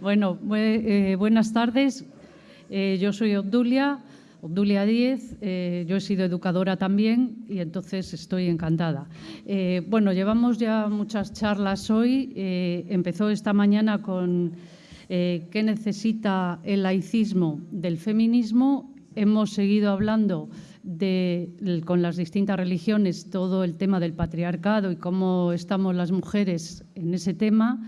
Bueno, eh, buenas tardes. Eh, yo soy Obdulia, Obdulia Díez. Eh, yo he sido educadora también y entonces estoy encantada. bueno, llevamos ya muchas charlas hoy. empezó esta mañana con qué necesita el laicismo del feminismo. Hemos seguido hablando con las distintas religiones todo el tema del patriarcado y cómo estamos las mujeres en ese tema.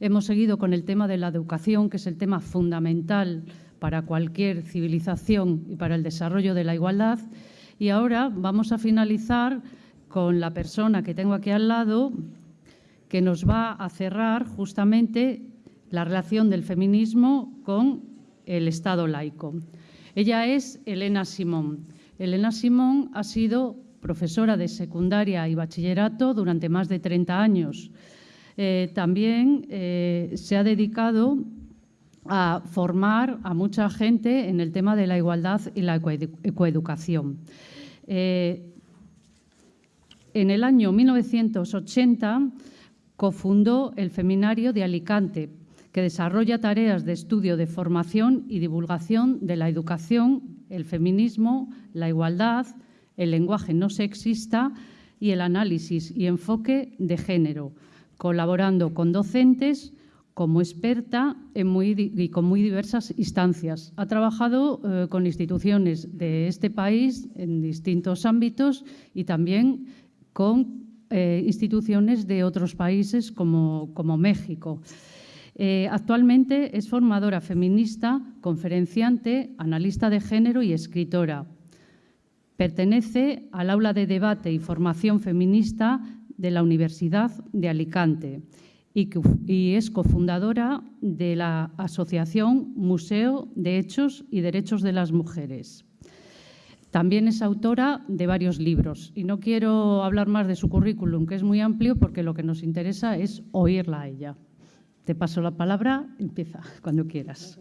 Hemos seguido con el tema de la educación, que es el tema fundamental para cualquier civilización y para el desarrollo de la igualdad. Y ahora vamos a finalizar con la persona que tengo aquí al lado, que nos va a cerrar justamente la relación del feminismo con el Estado laico. Ella es Elena Simón. Elena Simón ha sido profesora de secundaria y bachillerato durante más de 30 años. Eh, también eh, se ha dedicado a formar a mucha gente en el tema de la igualdad y la ecoeducación. Eh, en el año 1980 cofundó el Feminario de Alicante, que desarrolla tareas de estudio de formación y divulgación de la educación, el feminismo, la igualdad, el lenguaje no sexista y el análisis y enfoque de género, colaborando con docentes como experta y con muy diversas instancias. Ha trabajado eh, con instituciones de este país en distintos ámbitos y también con eh, instituciones de otros países como, como México. Eh, actualmente es formadora feminista, conferenciante, analista de género y escritora. Pertenece al aula de debate y formación feminista de la Universidad de Alicante y, es cofundadora de la Asociación Museo de Hechos y Derechos de las Mujeres. También es autora de varios libros y no quiero hablar más de su currículum, que es muy amplio, porque lo que nos interesa es oírla a ella. Te paso la palabra, empieza cuando quieras.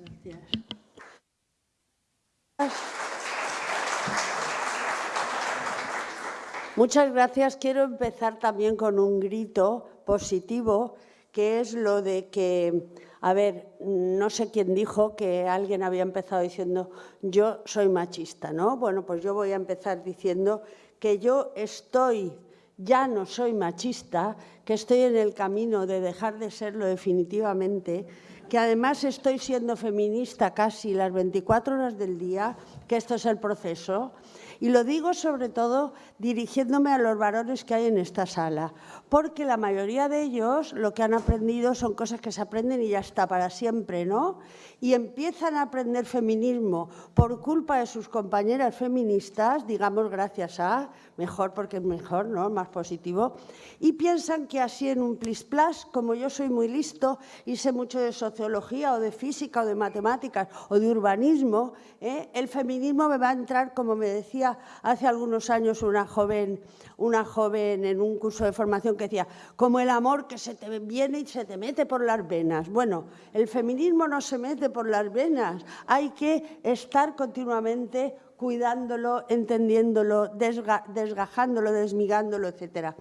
Muchas gracias. Quiero empezar también con un grito positivo, que es lo de que, a ver, no sé quién dijo que alguien había empezado diciendo yo soy machista, ¿no? Bueno, pues yo voy a empezar diciendo que yo estoy, ya no soy machista, que estoy en el camino de dejar de serlo definitivamente, que además estoy siendo feminista casi las 24 horas del día, que esto es el proceso, y lo digo sobre todo dirigiéndome a los varones que hay en esta sala, porque la mayoría de ellos lo que han aprendido son cosas que se aprenden y ya está para siempre, ¿no? Y empiezan a aprender feminismo por culpa de sus compañeras feministas, digamos gracias a, mejor porque es mejor, ¿no? Más positivo, y piensan que así en un plis plas, como yo soy muy listo y sé mucho de sociología o de física o de matemáticas o de urbanismo, ¿eh? el feminismo me va a entrar, como me decía hace algunos años una joven, una joven en un curso de formación que decía, como el amor que se te viene y se te mete por las venas. Bueno, el feminismo no se mete por las venas, hay que estar continuamente cuidándolo, entendiéndolo, desgajándolo, desmigándolo, etc.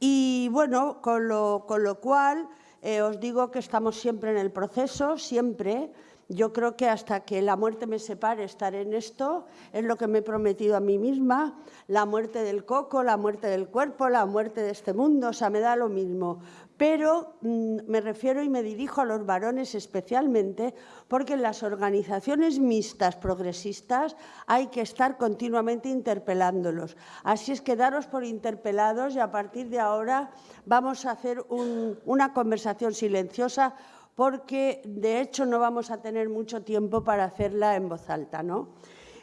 Y bueno, con lo, cual eh, os digo que estamos siempre en el proceso, siempre, yo creo que hasta que la muerte me separe estaré en esto, es lo que me he prometido a mí misma, la muerte del coco, la muerte del cuerpo, la muerte de este mundo, o sea, me da lo mismo. Pero mm, me refiero y me dirijo a los varones especialmente porque en las organizaciones mixtas progresistas hay que estar continuamente interpelándolos. Así es que daros por interpelados y a partir de ahora vamos a hacer una conversación silenciosa porque de hecho no vamos a tener mucho tiempo para hacerla en voz alta. ¿no?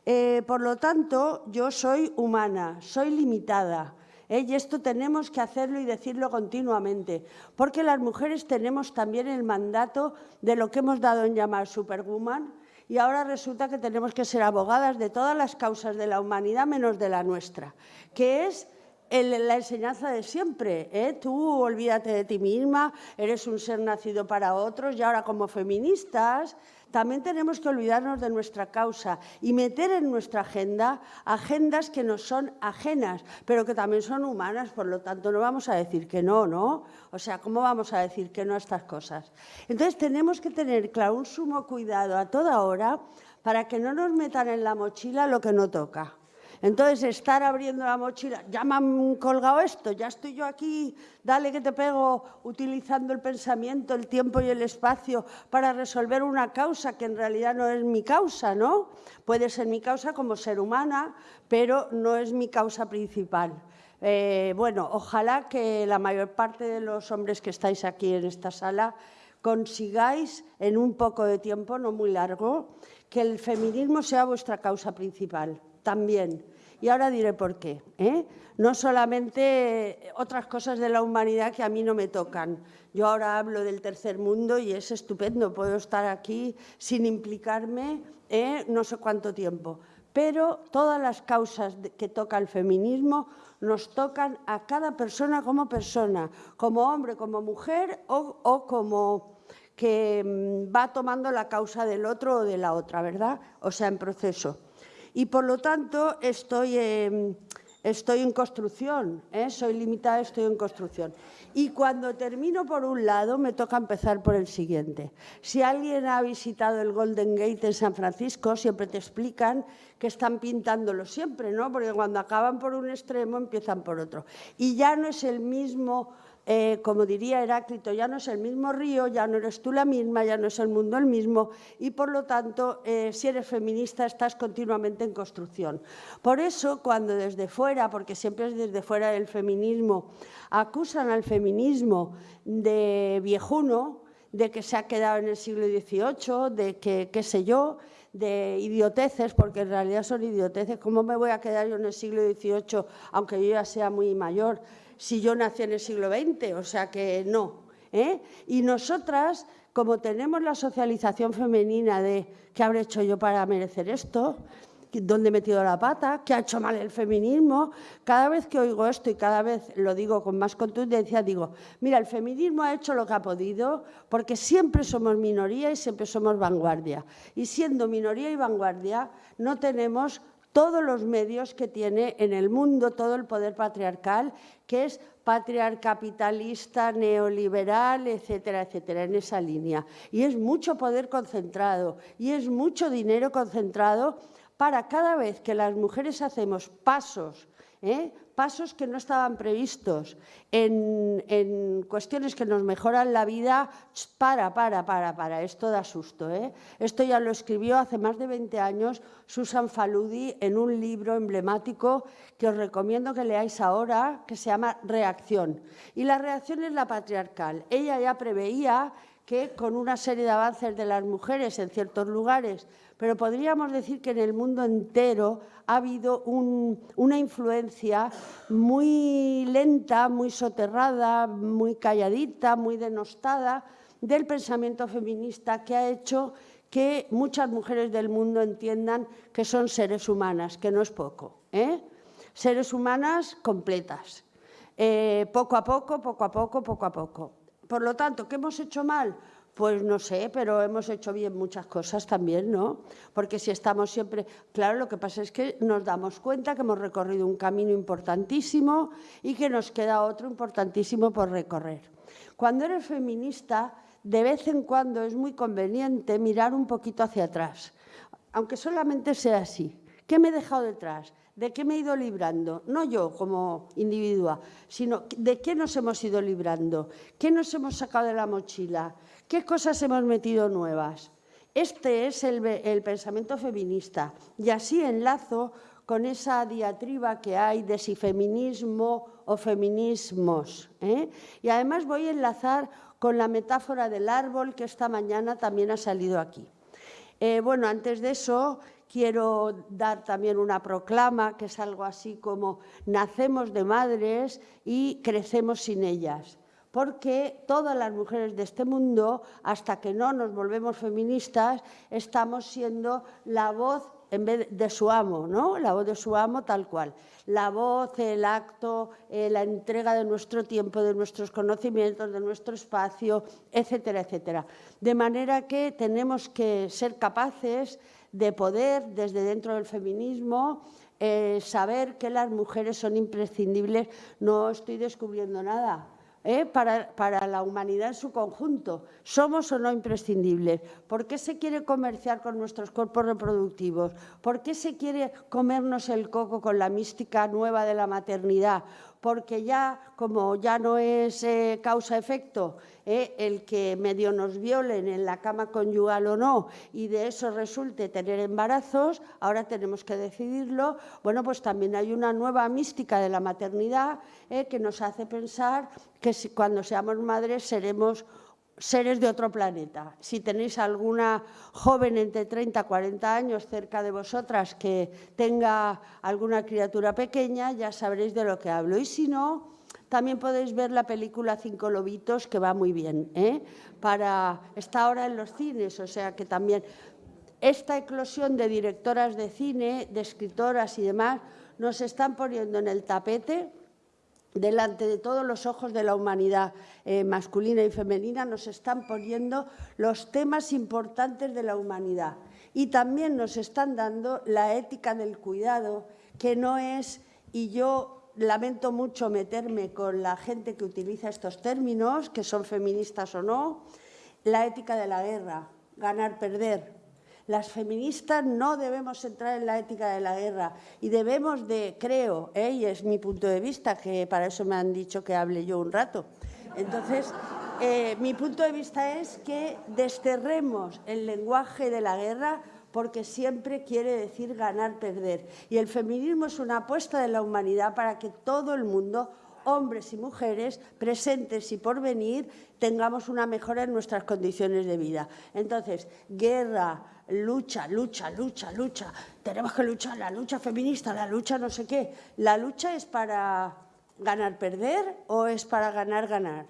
Eh, por lo tanto, yo soy humana, soy limitada, ¿eh? y esto tenemos que hacerlo y decirlo continuamente, porque las mujeres tenemos también el mandato de lo que hemos dado en llamar superwoman, y ahora resulta que tenemos que ser abogadas de todas las causas de la humanidad menos de la nuestra, que es la enseñanza de siempre. ¿eh? Tú olvídate de ti misma, eres un ser nacido para otros y ahora como feministas también tenemos que olvidarnos de nuestra causa y meter en nuestra agenda agendas que nos son ajenas, pero que también son humanas, por lo tanto no vamos a decir que no, ¿no? O sea, ¿cómo vamos a decir que no a estas cosas? Entonces tenemos que tener, claro, un sumo cuidado a toda hora para que no nos metan en la mochila lo que no toca. Entonces, estar abriendo la mochila, ya me han colgado esto, ya estoy yo aquí, dale que te pego, utilizando el pensamiento, el tiempo y el espacio para resolver una causa que en realidad no es mi causa, ¿no? Puede ser mi causa como ser humana, pero no es mi causa principal. Eh, bueno, ojalá que la mayor parte de los hombres que estáis aquí en esta sala consigáis en un poco de tiempo, no muy largo, que el feminismo sea vuestra causa principal también. Y ahora diré por qué. ¿eh? No solamente otras cosas de la humanidad que a mí no me tocan. Yo ahora hablo del tercer mundo y es estupendo. Puedo estar aquí sin implicarme ¿eh? no sé cuánto tiempo. Pero todas las causas que toca el feminismo nos tocan a cada persona como persona, como hombre, como mujer o, o como que mm, va tomando la causa del otro o de la otra, ¿verdad? O sea, en proceso y por lo tanto estoy, estoy en construcción, ¿eh? soy limitada, estoy en construcción. Y cuando termino por un lado, me toca empezar por el siguiente. Si alguien ha visitado el Golden Gate en San Francisco, siempre te explican que están pintándolo siempre, ¿no? Porque cuando acaban por un extremo, empiezan por otro. Y ya no es el mismo eh, como diría Heráclito, ya no es el mismo río, ya no eres tú la misma, ya no es el mundo el mismo y por lo tanto, eh, si eres feminista, estás continuamente en construcción. Por eso, cuando desde fuera, porque siempre es desde fuera del feminismo, acusan al feminismo de viejuno, de que se ha quedado en el siglo XVIII, de que, qué sé yo, de idioteces, porque en realidad son idioteces. ¿Cómo me voy a quedar yo en el siglo XVIII, aunque yo ya sea muy mayor? Si yo nací en el siglo XX, o sea que no. ¿eh? Y nosotras, como tenemos la socialización femenina de ¿qué habré hecho yo para merecer esto? ¿Dónde he metido la pata? ¿Qué ha hecho mal el feminismo? Cada vez que oigo esto y cada vez lo digo con más contundencia, digo, mira, el feminismo ha hecho lo que ha podido porque siempre somos minoría y siempre somos vanguardia. Y siendo minoría y vanguardia, no tenemos todos los medios que tiene en el mundo todo el poder patriarcal, que es patriarcapitalista, neoliberal, etcétera, etcétera, en esa línea. Y es mucho poder concentrado y es mucho dinero concentrado para cada vez que las mujeres hacemos pasos ¿eh? Pasos que no estaban previstos en, cuestiones que nos mejoran la vida, para, para, para, para, esto da susto. ¿eh? Esto ya lo escribió hace más de 20 años Susan Faludi en un libro emblemático que os recomiendo que leáis ahora, que se llama Reacción. Y la reacción es la patriarcal. Ella ya preveía que con una serie de avances de las mujeres en ciertos lugares, pero podríamos decir que en el mundo entero ha habido una influencia muy lenta, muy soterrada, muy calladita, muy denostada del pensamiento feminista que ha hecho que muchas mujeres del mundo entiendan que son seres humanas, que no es poco. ¿eh? Seres humanas completas. Eh, poco a poco, poco a poco, poco a poco. Por lo tanto, ¿qué hemos hecho mal? Pues no sé, pero hemos hecho bien muchas cosas también, ¿no? Porque si estamos siempre... Claro, lo que pasa es que nos damos cuenta que hemos recorrido un camino importantísimo y que nos queda otro importantísimo por recorrer. Cuando eres feminista, de vez en cuando es muy conveniente mirar un poquito hacia atrás, aunque solamente sea así. ¿Qué me he dejado detrás? ¿De qué me he ido librando? No yo como individua, sino de qué nos hemos ido librando, qué nos hemos sacado de la mochila, qué cosas hemos metido nuevas. Este es el, pensamiento feminista y así enlazo con esa diatriba que hay de si feminismo o feminismos. ¿eh? Y además voy a enlazar con la metáfora del árbol que esta mañana también ha salido aquí. Eh, bueno, antes de eso, quiero dar también una proclama, que es algo así como nacemos de madres y crecemos sin ellas. Porque todas las mujeres de este mundo, hasta que no nos volvemos feministas, estamos siendo la voz en vez de su amo, ¿no? La voz de su amo tal cual. La voz, el acto, eh, la entrega de nuestro tiempo, de nuestros conocimientos, de nuestro espacio, etcétera, etcétera. De manera que tenemos que ser capaces de poder, desde dentro del feminismo, eh, saber que las mujeres son imprescindibles. No estoy descubriendo nada ¿eh? para, la humanidad en su conjunto. ¿Somos o no imprescindibles? ¿Por qué se quiere comerciar con nuestros cuerpos reproductivos? ¿Por qué se quiere comernos el coco con la mística nueva de la maternidad? porque ya, como ya no es eh, causa-efecto, eh, el que medio nos violen en la cama conyugal o no, y de eso resulte tener embarazos, ahora tenemos que decidirlo, bueno, pues también hay una nueva mística de la maternidad eh, que nos hace pensar que cuando seamos madres seremos seres de otro planeta. Si tenéis alguna joven entre 30 y 40 años cerca de vosotras que tenga alguna criatura pequeña, ya sabréis de lo que hablo. Y si no, también podéis ver la película Cinco Lobitos, que va muy bien. ¿eh? Para, está ahora en los cines, o sea que también esta eclosión de directoras de cine, de escritoras y demás, nos están poniendo en el tapete delante de todos los ojos de la humanidad eh, masculina y femenina, nos están poniendo los temas importantes de la humanidad. Y también nos están dando la ética del cuidado, que no es, y yo lamento mucho meterme con la gente que utiliza estos términos, que son feministas o no, la ética de la guerra, ganar-perder, las feministas no debemos entrar en la ética de la guerra y debemos de, creo, ¿eh? y es mi punto de vista, que para eso me han dicho que hable yo un rato. Entonces, eh, mi punto de vista es que desterremos el lenguaje de la guerra porque siempre quiere decir ganar-perder. Y el feminismo es una apuesta de la humanidad para que todo el mundo hombres y mujeres, presentes y por venir, tengamos una mejora en nuestras condiciones de vida. Entonces, guerra, lucha, lucha, lucha, lucha, tenemos que luchar, la lucha feminista, la lucha no sé qué. ¿La lucha es para ganar, perder o es para ganar, ganar?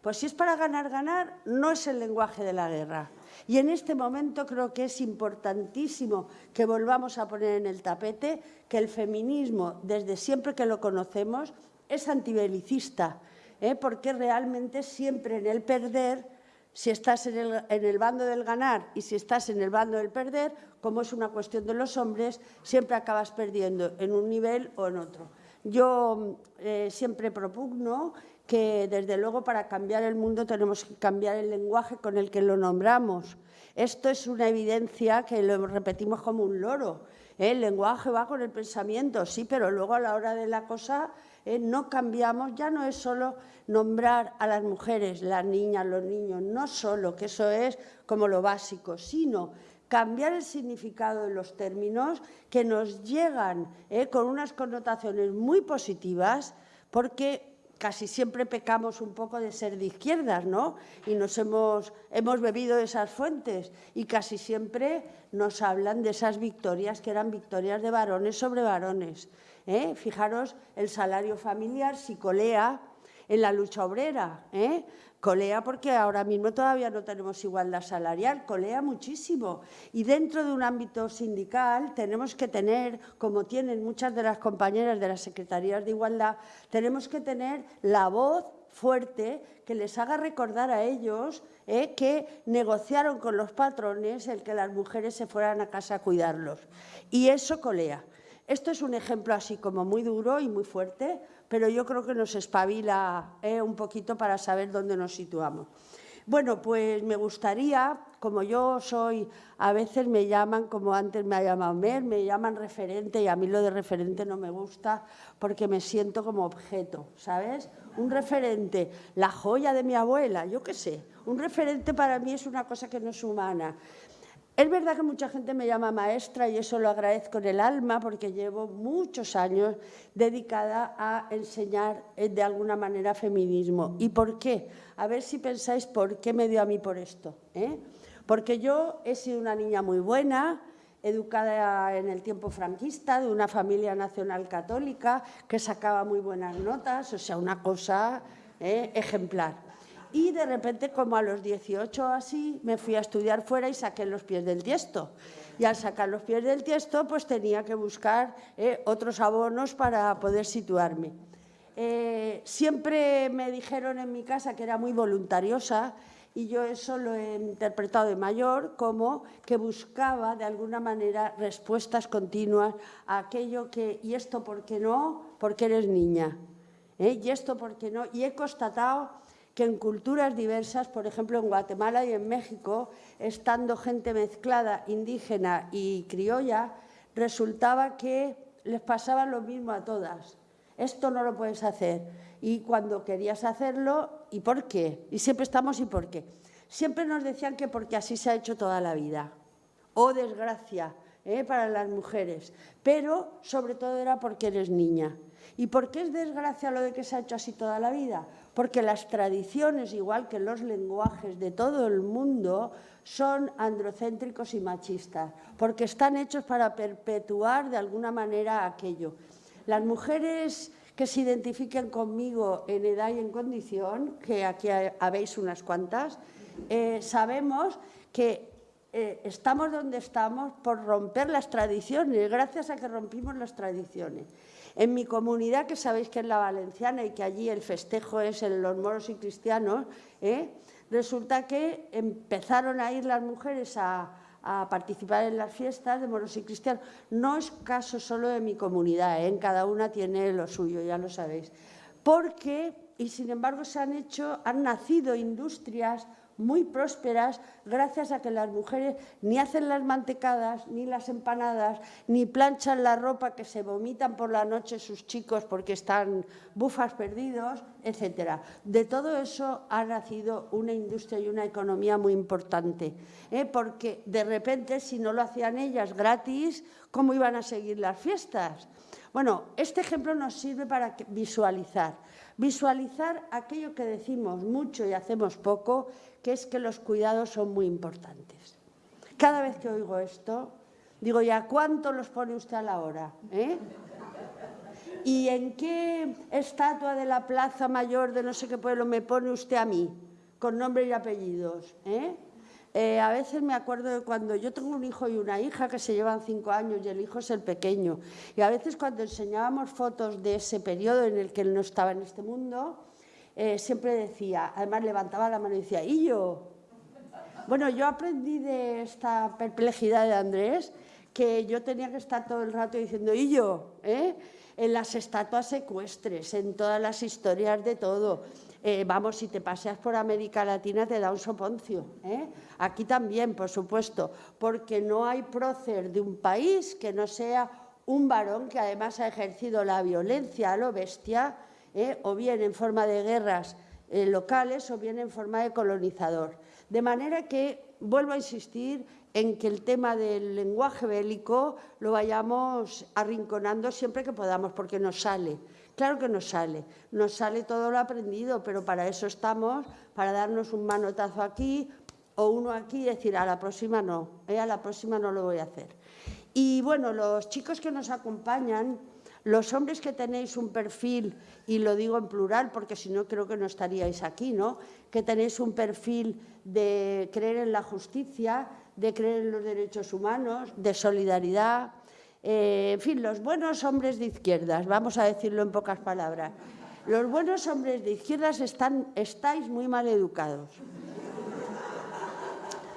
Pues si es para ganar, ganar, no es el lenguaje de la guerra. Y en este momento creo que es importantísimo que volvamos a poner en el tapete que el feminismo, desde siempre que lo conocemos, es antibelicista, ¿eh? porque realmente siempre en el perder si estás en el, bando del ganar y si estás en el bando del perder, como es una cuestión de los hombres, siempre acabas perdiendo en un nivel o en otro. Yo eh, siempre propugno que, desde luego, para cambiar el mundo tenemos que cambiar el lenguaje con el que lo nombramos. Esto es una evidencia que lo repetimos como un loro. El lenguaje va con el pensamiento, sí, pero luego a la hora de la cosa ¿eh? no cambiamos, ya no es solo nombrar a las mujeres, las niñas, los niños, no solo, que eso es como lo básico, sino cambiar el significado de los términos que nos llegan ¿eh? con unas connotaciones muy positivas, porque casi siempre pecamos un poco de ser de izquierdas, ¿no? Y nos hemos, hemos bebido de esas fuentes y casi siempre nos hablan de esas victorias que eran victorias de varones sobre varones. ¿eh? Fijaros el salario familiar, si colea en la lucha obrera. ¿eh? Colea porque ahora mismo todavía no tenemos igualdad salarial, colea muchísimo. Y dentro de un ámbito sindical tenemos que tener, como tienen muchas de las compañeras de las secretarías de igualdad, tenemos que tener la voz fuerte que les haga recordar a ellos ¿eh? que negociaron con los patrones el que las mujeres se fueran a casa a cuidarlos. Y eso colea. Esto es un ejemplo así como muy duro y muy fuerte, pero yo creo que nos espabila eh, un poquito para saber dónde nos situamos. Bueno, pues me gustaría, como yo soy, a veces me llaman, como antes me ha llamado Mer, me llaman referente y a mí lo de referente no me gusta porque me siento como objeto, ¿sabes? Un referente, la joya de mi abuela, yo qué sé, un referente para mí es una cosa que no es humana. Es verdad que mucha gente me llama maestra y eso lo agradezco en el alma porque llevo muchos años dedicada a enseñar eh, de alguna manera feminismo. ¿Y por qué? A ver si pensáis por qué me dio a mí por esto. ¿eh? Porque yo he sido una niña muy buena, educada en el tiempo franquista, de una familia nacional católica que sacaba muy buenas notas, o sea, una cosa ¿eh? ejemplar. Y de repente, como a los 18 así, me fui a estudiar fuera y saqué los pies del tiesto. Y al sacar los pies del tiesto, pues tenía que buscar eh, otros abonos para poder situarme. Eh, siempre me dijeron en mi casa que era muy voluntariosa y yo eso lo he interpretado de mayor como que buscaba de alguna manera respuestas continuas a aquello que, ¿y esto por qué no? Porque eres niña. ¿eh? ¿Y esto por qué no? Y he constatado que en culturas diversas, por ejemplo en Guatemala y en México, estando gente mezclada, indígena y criolla, resultaba que les pasaba lo mismo a todas. Esto no lo puedes hacer. Y cuando querías hacerlo, ¿y por qué? Y siempre estamos ¿y por qué? Siempre nos decían que porque así se ha hecho toda la vida. Oh, desgracia ¿eh? para las mujeres. Pero sobre todo era porque eres niña. ¿Y por qué es desgracia lo de que se ha hecho así toda la vida? Porque las tradiciones, igual que los lenguajes de todo el mundo, son androcéntricos y machistas, porque están hechos para perpetuar de alguna manera aquello. Las mujeres que se identifiquen conmigo en edad y en condición, que aquí habéis unas cuantas, eh, sabemos que eh, estamos donde estamos por romper las tradiciones, gracias a que rompimos las tradiciones. En mi comunidad, que sabéis que es la valenciana y que allí el festejo es en los moros y cristianos, ¿eh? resulta que empezaron a ir las mujeres a, participar en las fiestas de moros y cristianos. No es caso solo de mi comunidad, ¿eh? en cada una tiene lo suyo, ya lo sabéis. Porque, y sin embargo se han hecho, han nacido industrias muy prósperas gracias a que las mujeres ni hacen las mantecadas, ni las empanadas, ni planchan la ropa que se vomitan por la noche sus chicos porque están bufas perdidos, etc. De todo eso ha nacido una industria y una economía muy importante, ¿eh? porque de repente si no lo hacían ellas gratis, ¿cómo iban a seguir las fiestas? Bueno, este ejemplo nos sirve para visualizar. Visualizar aquello que decimos mucho y hacemos poco, que es que los cuidados son muy importantes. Cada vez que oigo esto, digo, ¿ya cuánto los pone usted a la hora? Eh? ¿Y en qué estatua de la Plaza Mayor de no sé qué pueblo me pone usted a mí? Con nombre y apellidos. ¿eh? Eh, a veces me acuerdo de cuando yo tengo un hijo y una hija que se llevan cinco años y el hijo es el pequeño. Y a veces cuando enseñábamos fotos de ese periodo en el que él no estaba en este mundo, eh, siempre decía, además levantaba la mano y decía, ¿y yo? Bueno, yo aprendí de esta perplejidad de Andrés que yo tenía que estar todo el rato diciendo, ¿y yo? En las estatuas secuestres, en todas las historias de todo. Eh, vamos, si te paseas por América Latina te da un soponcio. ¿eh? Aquí también, por supuesto, porque no hay prócer de un país que no sea un varón que además ha ejercido la violencia a lo bestia, ¿eh? o bien en forma de guerras locales o bien en forma de colonizador. De manera que, vuelvo a insistir, en que el tema del lenguaje bélico lo vayamos arrinconando siempre que podamos, porque nos sale. Claro que nos sale, nos sale todo lo aprendido, pero para eso estamos, para darnos un manotazo aquí o uno aquí y decir, a la próxima no, eh, a la próxima no lo voy a hacer. Y bueno, los chicos que nos acompañan, los hombres que tenéis un perfil, y lo digo en plural porque si no creo que no estaríais aquí, ¿no? que tenéis un perfil de creer en la justicia, de creer en los derechos humanos, de solidaridad, eh, en fin, los buenos hombres de izquierdas, vamos a decirlo en pocas palabras, los buenos hombres de izquierdas están, estáis muy mal educados.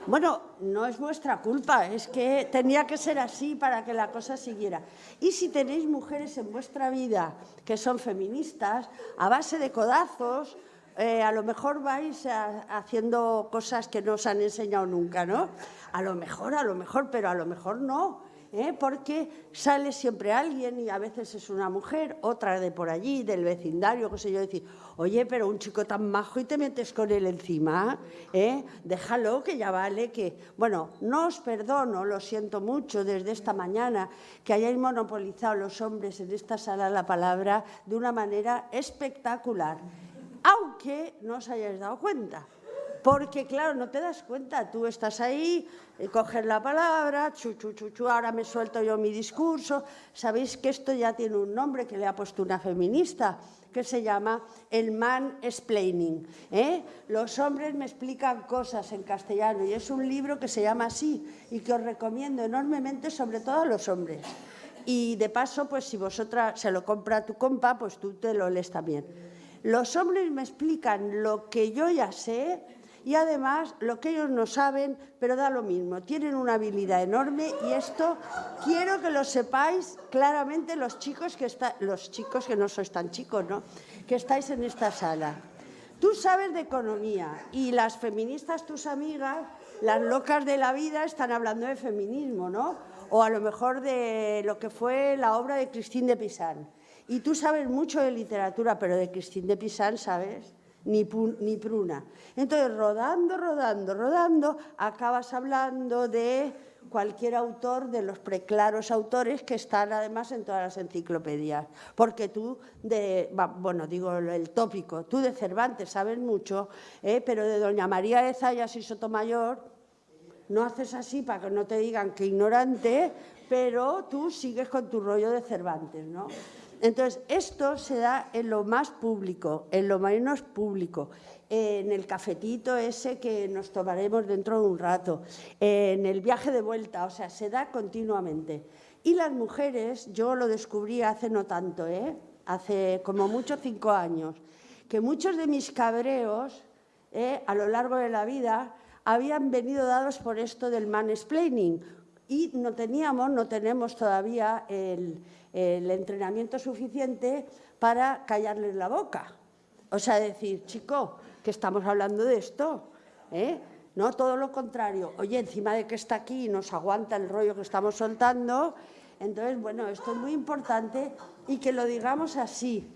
Bueno, no es vuestra culpa, es que tenía que ser así para que la cosa siguiera. Y si tenéis mujeres en vuestra vida que son feministas, a base de codazos, eh, a lo mejor vais haciendo cosas que no os han enseñado nunca, ¿no? A lo mejor, a lo mejor, pero a lo mejor no. ¿eh? porque sale siempre alguien y a veces es una mujer, otra de por allí, del vecindario, qué sé yo, decir, oye, pero un chico tan majo y te metes con él encima, ¿eh? déjalo que ya vale, que... Bueno, no os perdono, lo siento mucho desde esta mañana, que hayáis monopolizado los hombres en esta sala la palabra de una manera espectacular, aunque no os hayáis dado cuenta. Porque, claro, no te das cuenta, tú estás ahí, eh, coges la palabra, chu, chu, chu, ahora me suelto yo mi discurso. Sabéis que esto ya tiene un nombre que le ha puesto una feminista, que se llama El Man Explaining. ¿eh? Los hombres me explican cosas en castellano y es un libro que se llama así y que os recomiendo enormemente, sobre todo a los hombres. Y de paso, pues si vosotras se lo compra tu compa, pues tú te lo lees también. Los hombres me explican lo que yo ya sé y además lo que ellos no saben, pero da lo mismo. Tienen una habilidad enorme y esto quiero que lo sepáis claramente los chicos que está, los chicos que no sois tan chicos, ¿no? que estáis en esta sala. Tú sabes de economía y las feministas, tus amigas, las locas de la vida, están hablando de feminismo, ¿no? O a lo mejor de lo que fue la obra de Christine de Pizan. Y tú sabes mucho de literatura, pero de Christine de Pizan, ¿sabes? ni, ni pruna. Entonces, rodando, rodando, rodando, acabas hablando de cualquier autor de los preclaros autores que están además en todas las enciclopedias. Porque tú, bueno, digo el tópico, tú de Cervantes sabes mucho, ¿eh? pero de Doña María de Zayas y Sotomayor no haces así para que no te digan que ignorante, pero tú sigues con tu rollo de Cervantes, ¿no? Entonces, esto se da en lo más público, en lo menos público, en el cafetito ese que nos tomaremos dentro de un rato, en el viaje de vuelta, o sea, se da continuamente. Y las mujeres, yo lo descubrí hace no tanto, ¿eh? hace como mucho cinco años, que muchos de mis cabreos ¿eh? a lo largo de la vida habían venido dados por esto del mansplaining y no teníamos, no tenemos todavía el, el entrenamiento suficiente para callarles la boca. O sea, decir, chico, que estamos hablando de esto, ¿eh? No, todo lo contrario. Oye, encima de que está aquí y nos aguanta el rollo que estamos soltando, entonces, bueno, esto es muy importante y que lo digamos así,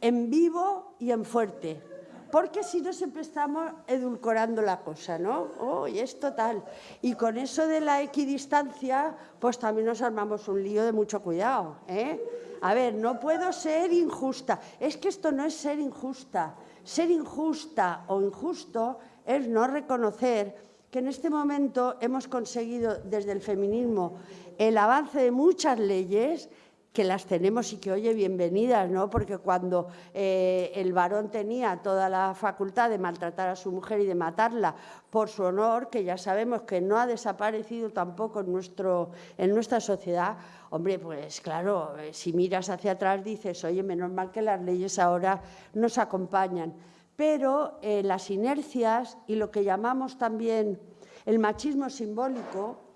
en vivo y en fuerte porque si no siempre estamos edulcorando la cosa, ¿no? Oh, y es total. Y con eso de la equidistancia, pues también nos armamos un lío de mucho cuidado, ¿eh? A ver, no puedo ser injusta. Es que esto no es ser injusta. Ser injusta o injusto es no reconocer que en este momento hemos conseguido desde el feminismo el avance de muchas leyes que las tenemos y que, oye, bienvenidas, ¿no? Porque cuando eh, el varón tenía toda la facultad de maltratar a su mujer y de matarla por su honor, que ya sabemos que no ha desaparecido tampoco en, nuestro, en nuestra sociedad, hombre, pues claro, eh, si miras hacia atrás dices, oye, menos mal que las leyes ahora nos acompañan. Pero eh, las inercias y lo que llamamos también el machismo simbólico,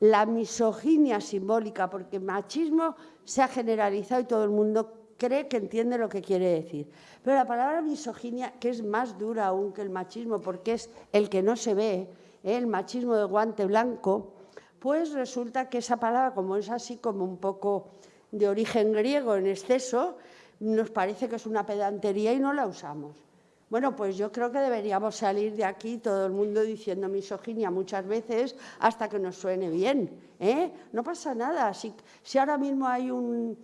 la misoginia simbólica, porque machismo se ha generalizado y todo el mundo cree que entiende lo que quiere decir. Pero la palabra misoginia, que es más dura aún que el machismo, porque es el que no se ve, ¿eh? el machismo de guante blanco, pues resulta que esa palabra, como es así como un poco de origen griego en exceso, nos parece que es una pedantería y no la usamos. Bueno, pues yo creo que deberíamos salir de aquí todo el mundo diciendo misoginia muchas veces hasta que nos suene bien. ¿eh? No pasa nada. Si, ahora mismo hay un,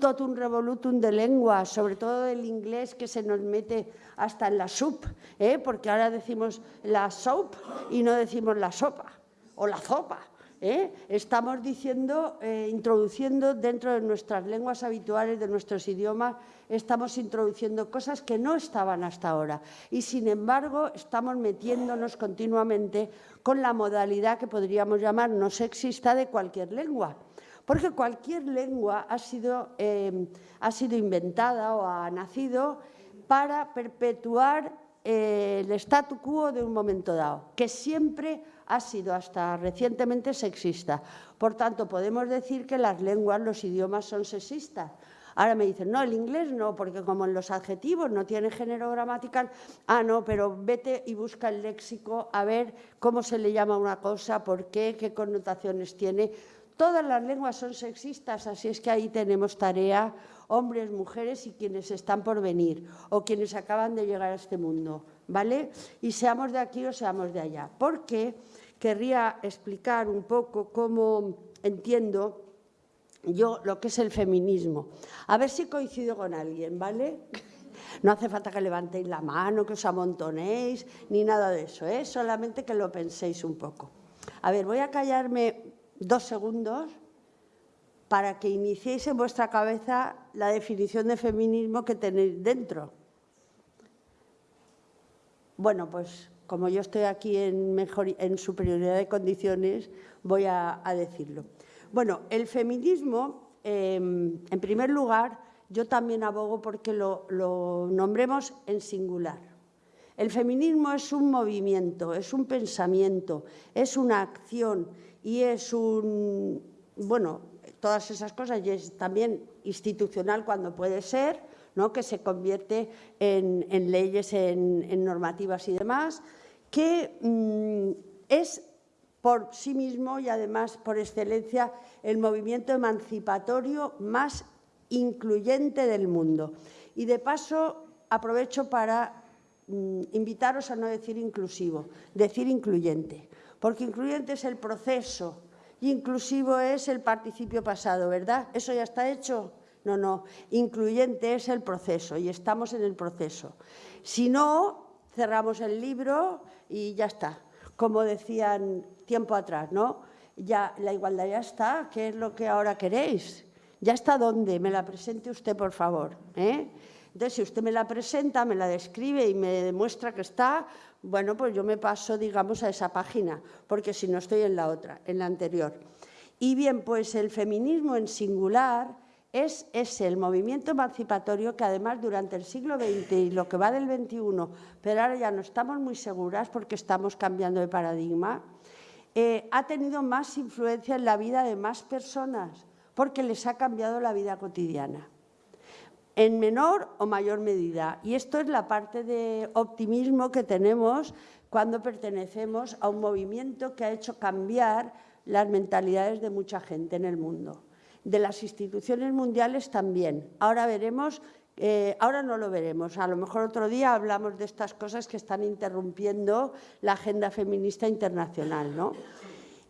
totum revolutum de lengua, sobre todo del inglés que se nos mete hasta en la soup, ¿eh? porque ahora decimos la soap y no decimos la sopa o la sopa. ¿Eh? Estamos diciendo, eh, introduciendo dentro de nuestras lenguas habituales, de nuestros idiomas, estamos introduciendo cosas que no estaban hasta ahora. Y, sin embargo, estamos metiéndonos continuamente con la modalidad que podríamos llamar no sexista de cualquier lengua. Porque cualquier lengua ha sido, eh, ha sido inventada o ha nacido para perpetuar el statu quo de un momento dado, que siempre ha sido hasta recientemente sexista. Por tanto, podemos decir que las lenguas, los idiomas son sexistas. Ahora me dicen, no, el inglés no, porque como en los adjetivos no tiene género gramatical, ah, no, pero vete y busca el léxico a ver cómo se le llama una cosa, por qué, qué connotaciones tiene. Todas las lenguas son sexistas, así es que ahí tenemos tarea, hombres, mujeres y quienes están por venir o quienes acaban de llegar a este mundo, ¿vale? Y seamos de aquí o seamos de allá. Porque querría explicar un poco cómo entiendo yo lo que es el feminismo. A ver si coincido con alguien, ¿vale? No hace falta que levantéis la mano, que os amontonéis, ni nada de eso, ¿eh? solamente que lo penséis un poco. A ver, voy a callarme dos segundos para que iniciéis en vuestra cabeza la definición de feminismo que tenéis dentro. Bueno, pues como yo estoy aquí en, superioridad de condiciones, voy a, decirlo. Bueno, el feminismo, em, en primer lugar, yo también abogo porque lo, lo nombremos en singular. El feminismo es un movimiento, es un pensamiento, es una acción y es un, bueno, todas esas cosas y es también institucional cuando puede ser, ¿no? que se convierte en, leyes, en, normativas y demás, que mm, es por sí mismo y además por excelencia el movimiento emancipatorio más incluyente del mundo. Y de paso aprovecho para mm, invitaros a no decir inclusivo, decir incluyente, porque incluyente es el proceso y inclusivo es el participio pasado, ¿verdad? ¿Eso ya está hecho? No, no, incluyente es el proceso y estamos en el proceso. Si no, cerramos el libro y ya está. Como decían tiempo atrás, ¿no? Ya, la igualdad ya está, ¿qué es lo que ahora queréis? ¿Ya está dónde? Me la presente usted, por favor. ¿eh? Entonces, si usted me la presenta, me la describe y me demuestra que está, bueno, pues yo me paso, digamos, a esa página, porque si no estoy en la otra, en la anterior. Y bien, pues el feminismo en singular es ese, el movimiento emancipatorio que además durante el siglo XX y lo que va del XXI, pero ahora ya no estamos muy seguras porque estamos cambiando de paradigma, eh, ha tenido más influencia en la vida de más personas porque les ha cambiado la vida cotidiana en menor o mayor medida. Y esto es la parte de optimismo que tenemos cuando pertenecemos a un movimiento que ha hecho cambiar las mentalidades de mucha gente en el mundo de las instituciones mundiales también. Ahora veremos, eh, ahora no lo veremos, a lo mejor otro día hablamos de estas cosas que están interrumpiendo la agenda feminista internacional. ¿no?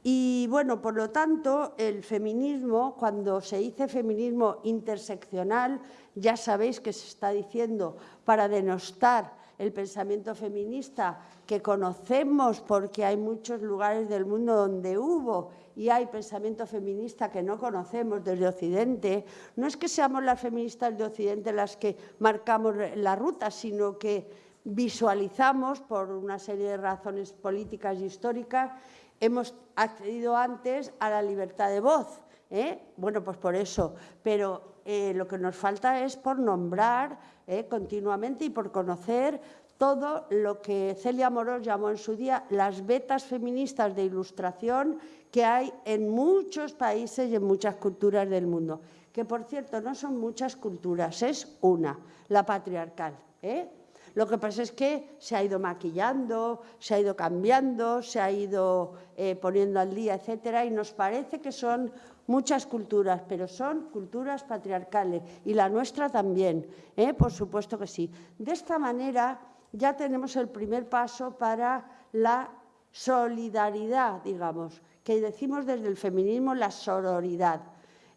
Y bueno, por lo tanto, el feminismo, cuando se dice feminismo interseccional, ya sabéis que se está diciendo para denostar el pensamiento feminista que conocemos porque hay muchos lugares del mundo donde hubo y hay pensamiento feminista que no conocemos desde Occidente, no es que seamos las feministas de Occidente las que marcamos la ruta, sino que visualizamos por una serie de razones políticas y históricas, hemos accedido antes a la libertad de voz. ¿eh? Bueno, pues por eso, pero eh, lo que nos falta es por nombrar ¿eh? continuamente y por conocer todo lo que Celia Morós llamó en su día las vetas feministas de ilustración que hay en muchos países y en muchas culturas del mundo. Que, por cierto, no son muchas culturas, es una, la patriarcal. ¿eh? Lo que pasa es que se ha ido maquillando, se ha ido cambiando, se ha ido eh, poniendo al día, etcétera, y nos parece que son muchas culturas, pero son culturas patriarcales, y la nuestra también, ¿eh? por supuesto que sí. De esta manera, ya tenemos el primer paso para la solidaridad, digamos, que decimos desde el feminismo la sororidad.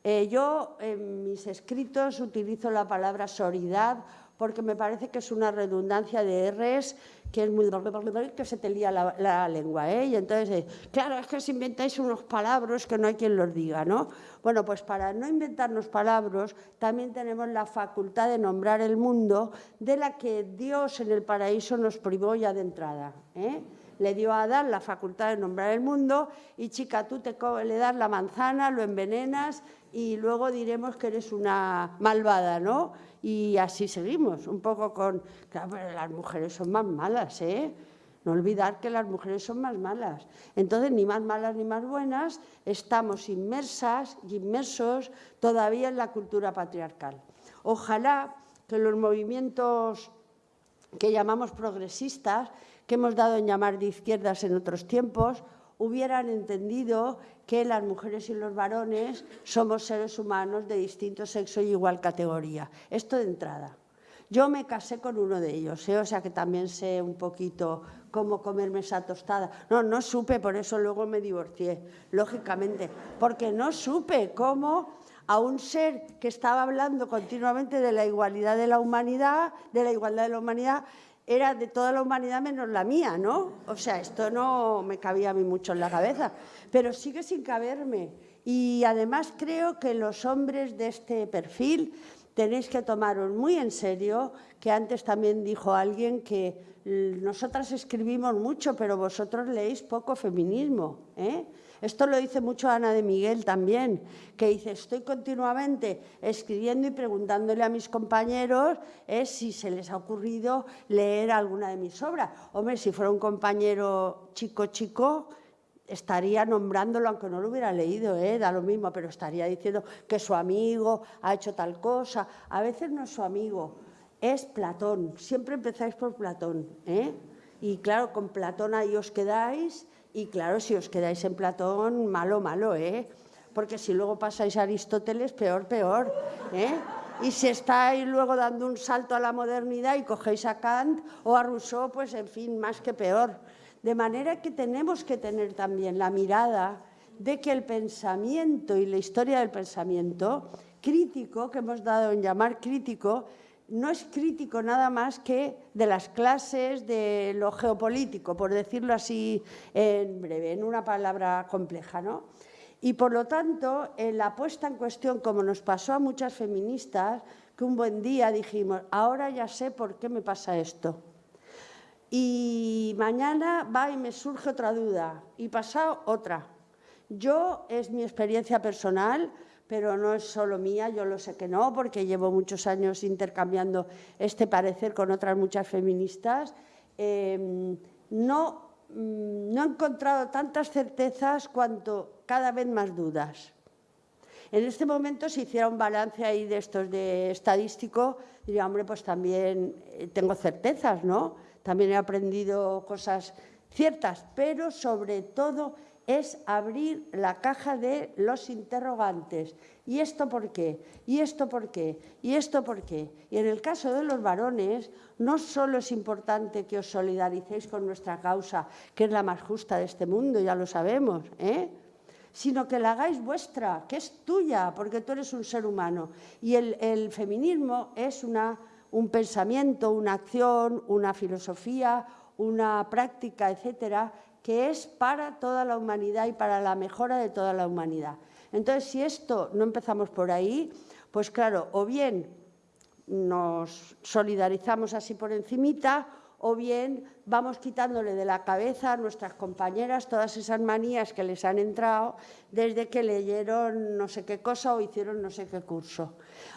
Eh, yo en mis escritos utilizo la palabra sororidad porque me parece que es una redundancia de Rs que es muy... que se te lía la, lengua, ¿eh? Y entonces, eh, claro, es que os inventáis unos palabras que no hay quien los diga, ¿no? Bueno, pues para no inventarnos palabras, también tenemos la facultad de nombrar el mundo de la que Dios en el paraíso nos privó ya de entrada, ¿eh? le dio a Adán la facultad de nombrar el mundo y chica, tú te le das la manzana, lo envenenas y luego diremos que eres una malvada, ¿no? Y así seguimos, un poco con... Claro, pero las mujeres son más malas, ¿eh? No olvidar que las mujeres son más malas. Entonces, ni más malas ni más buenas, estamos inmersas y inmersos todavía en la cultura patriarcal. Ojalá que los movimientos que llamamos progresistas que hemos dado en llamar de izquierdas en otros tiempos, hubieran entendido que las mujeres y los varones somos seres humanos de distinto sexo y igual categoría. Esto de entrada. Yo me casé con uno de ellos, ¿eh? o sea que también sé un poquito cómo comerme esa tostada. No, no supe, por eso luego me divorcié, lógicamente, porque no supe cómo a un ser que estaba hablando continuamente de la igualdad de la humanidad, de la igualdad de la humanidad, era de toda la humanidad menos la mía, ¿no? O sea, esto no me cabía a mí mucho en la cabeza, pero sigue sin caberme. Y además creo que los hombres de este perfil tenéis que tomaros muy en serio, que antes también dijo alguien que nosotras escribimos mucho, pero vosotros leéis poco feminismo. ¿eh? Esto lo dice mucho Ana de Miguel también, que dice, estoy continuamente escribiendo y preguntándole a mis compañeros eh, si se les ha ocurrido leer alguna de mis obras. Hombre, si fuera un compañero chico, chico, estaría nombrándolo, aunque no lo hubiera leído, ¿eh? da lo mismo, pero estaría diciendo que su amigo ha hecho tal cosa. A veces no es su amigo, es Platón. Siempre empezáis por Platón. ¿eh? Y claro, con Platón ahí os quedáis y claro, si os quedáis en Platón, malo, malo, ¿eh? Porque si luego pasáis a Aristóteles, peor, peor, ¿eh? Y si estáis luego dando un salto a la modernidad y cogéis a Kant o a Rousseau, pues en fin, más que peor. De manera que tenemos que tener también la mirada de que el pensamiento y la historia del pensamiento crítico, que hemos dado en llamar crítico, no es crítico nada más que de las clases de lo geopolítico, por decirlo así en breve, en una palabra compleja. ¿no? Y por lo tanto, en la puesta en cuestión, como nos pasó a muchas feministas, que un buen día dijimos, ahora ya sé por qué me pasa esto. Y mañana va y me surge otra duda, y pasado otra. Yo, es mi experiencia personal, pero no es solo mía, yo lo sé que no, porque llevo muchos años intercambiando este parecer con otras muchas feministas. Em, no, mm, no he encontrado tantas certezas cuanto cada vez más dudas. En este momento, si hiciera un balance ahí de estos de estadístico, diría, hombre, pues también eh, tengo certezas, ¿no? También he aprendido cosas ciertas, pero sobre todo es abrir la caja de los interrogantes. ¿Y esto por qué? ¿Y esto por qué? ¿Y esto por qué? Y en el caso de los varones, no solo es importante que os solidaricéis con nuestra causa, que es la más justa de este mundo, ya lo sabemos, ¿eh? sino que la hagáis vuestra, que es tuya, porque tú eres un ser humano. Y el, feminismo es una, un pensamiento, una acción, una filosofía, una práctica, etcétera, que es para toda la humanidad y para la mejora de toda la humanidad. Entonces, si esto no empezamos por ahí, pues claro, o bien nos solidarizamos así por encimita, o bien vamos quitándole de la cabeza a nuestras compañeras todas esas manías que les han entrado desde que leyeron no sé qué cosa o hicieron no sé qué curso.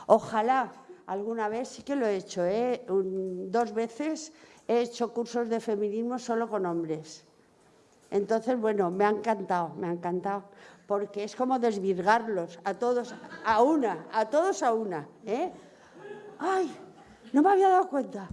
Ojalá alguna vez, sí que lo he hecho, ¿eh? dos veces he hecho cursos de feminismo solo con hombres. Entonces, bueno, me ha encantado, me ha encantado, porque es como desvirgarlos a todos, a una, a todos a una. ¿eh? ¡Ay! No me había dado cuenta.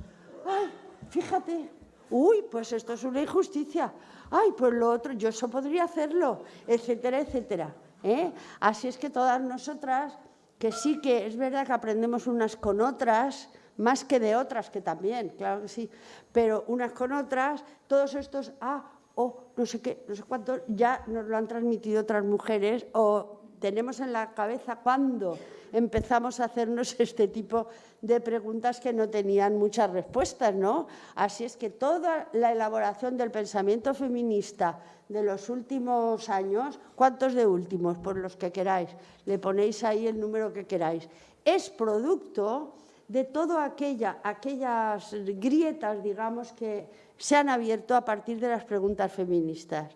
¡Ay! Fíjate. Uy, pues esto es una injusticia. ¡Ay! Pues lo otro, yo eso podría hacerlo, etcétera, etcétera. ¿eh? Así es que todas nosotras, que sí que es verdad que aprendemos unas con otras, más que de otras, que también, claro que sí, pero unas con otras, todos estos, ah, o no sé qué, no sé cuánto, ya nos lo han transmitido otras mujeres o tenemos en la cabeza cuando empezamos a hacernos este tipo de preguntas que no tenían muchas respuestas, ¿no? Así es que toda la elaboración del pensamiento feminista de los últimos años, ¿cuántos de últimos? Por los que queráis, le ponéis ahí el número que queráis, es producto de todas aquella, aquellas grietas, digamos, que se han abierto a partir de las preguntas feministas.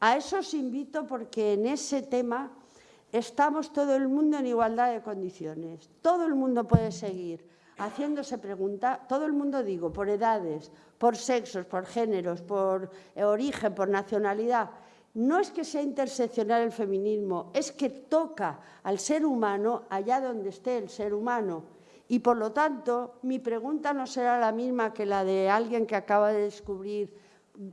A eso os invito porque en ese tema estamos todo el mundo en igualdad de condiciones. Todo el mundo puede seguir haciéndose preguntas, todo el mundo digo, por edades, por sexos, por géneros, por origen, por nacionalidad. No es que sea interseccional el feminismo, es que toca al ser humano allá donde esté el ser humano y por lo tanto, mi pregunta no será la misma que la de alguien que acaba de descubrir,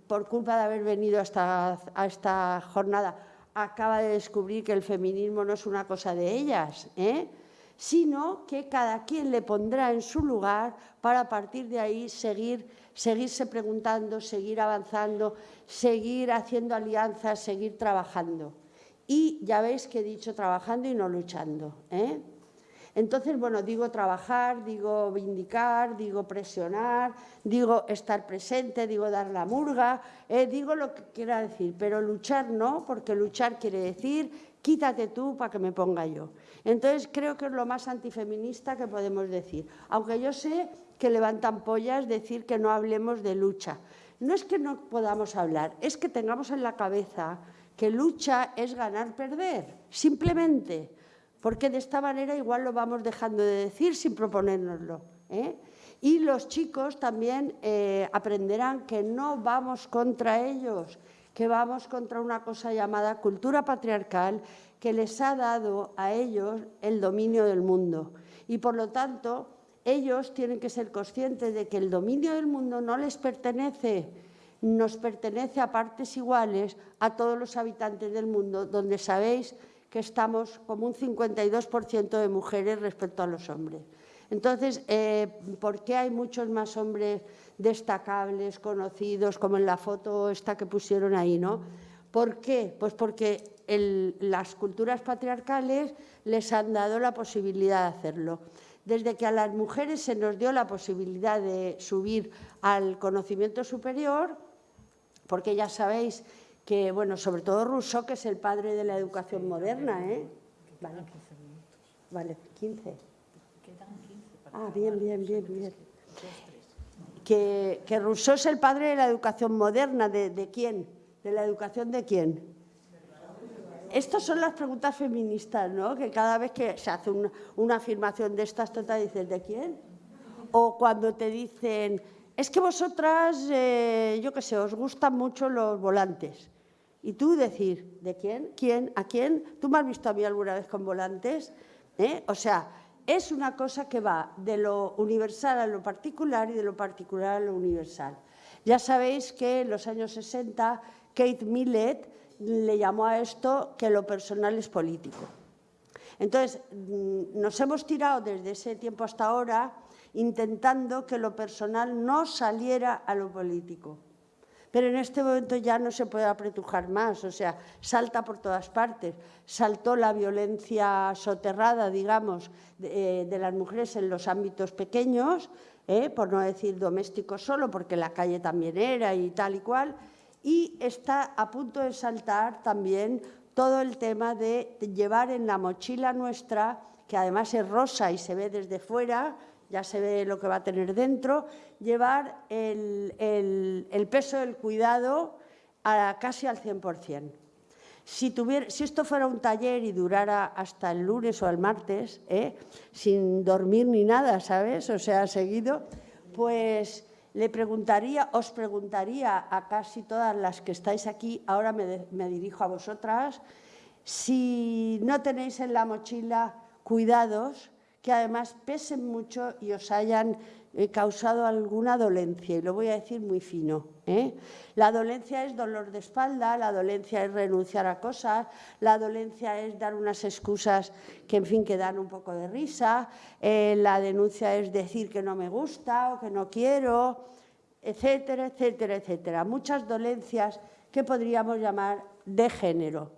por culpa de haber venido a esta, jornada, acaba de descubrir que el feminismo no es una cosa de ellas, ¿eh? sino que cada quien le pondrá en su lugar para a partir de ahí seguir, seguirse preguntando, seguir avanzando, seguir haciendo alianzas, seguir trabajando. Y ya veis que he dicho trabajando y no luchando. ¿eh? Entonces, bueno, digo trabajar, digo vindicar, digo presionar, digo estar presente, digo dar la murga, eh, digo lo que quiera decir, pero luchar no, porque luchar quiere decir quítate tú para que me ponga yo. Entonces, creo que es lo más antifeminista que podemos decir, aunque yo sé que levantan pollas decir que no hablemos de lucha. No es que no podamos hablar, es que tengamos en la cabeza que lucha es ganar-perder, simplemente porque de esta manera igual lo vamos dejando de decir sin proponérnoslo. ¿eh? Y los chicos también eh, aprenderán que no vamos contra ellos, que vamos contra una cosa llamada cultura patriarcal que les ha dado a ellos el dominio del mundo. Y por lo tanto, ellos tienen que ser conscientes de que el dominio del mundo no les pertenece, nos pertenece a partes iguales a todos los habitantes del mundo, donde sabéis que estamos como un 52% de mujeres respecto a los hombres. Entonces, eh, ¿por qué hay muchos más hombres destacables, conocidos, como en la foto esta que pusieron ahí, no? ¿Por qué? Pues porque las culturas patriarcales les han dado la posibilidad de hacerlo. Desde que a las mujeres se nos dio la posibilidad de subir al conocimiento superior, porque ya sabéis que, bueno, sobre todo Rousseau, que es el padre de la educación moderna, ¿eh? Vale, vale 15. Ah, bien, bien, bien, bien. Que, que Rousseau es el padre de la educación moderna, ¿de, de quién? ¿De la educación de quién? Estas son las preguntas feministas, ¿no? Que cada vez que se hace una, una afirmación de estas, tú te dices, ¿de quién? O cuando te dicen, es que vosotras, eh, yo qué sé, os gustan mucho los volantes. Y tú decir, ¿de quién? ¿Quién? ¿A quién? ¿Tú me has visto a mí alguna vez con volantes? ¿Eh? O sea, es una cosa que va de lo universal a lo particular y de lo particular a lo universal. Ya sabéis que en los años 60 Kate Millett le llamó a esto que lo personal es político. Entonces, mm, nos hemos tirado desde ese tiempo hasta ahora intentando que lo personal no saliera a lo político pero en este momento ya no se puede apretujar más, o sea, salta por todas partes. Saltó la violencia soterrada, digamos, de, eh, las mujeres en los ámbitos pequeños, eh, por no decir domésticos solo, porque la calle también era y tal y cual, y está a punto de saltar también todo el tema de llevar en la mochila nuestra, que además es rosa y se ve desde fuera, ya se ve lo que va a tener dentro, llevar el, peso del cuidado a casi al 100%. Si, si esto fuera un taller y durara hasta el lunes o el martes, ¿eh? sin dormir ni nada, ¿sabes? O sea, seguido, pues le preguntaría, os preguntaría a casi todas las que estáis aquí, ahora me, me dirijo a vosotras, si no tenéis en la mochila cuidados que además pesen mucho y os hayan eh, causado alguna dolencia, y lo voy a decir muy fino. ¿eh? La dolencia es dolor de espalda, la dolencia es renunciar a cosas, la dolencia es dar unas excusas que, en fin, que dan un poco de risa, eh, la denuncia es decir que no me gusta o que no quiero, etcétera, etcétera, etcétera. Muchas dolencias que podríamos llamar de género,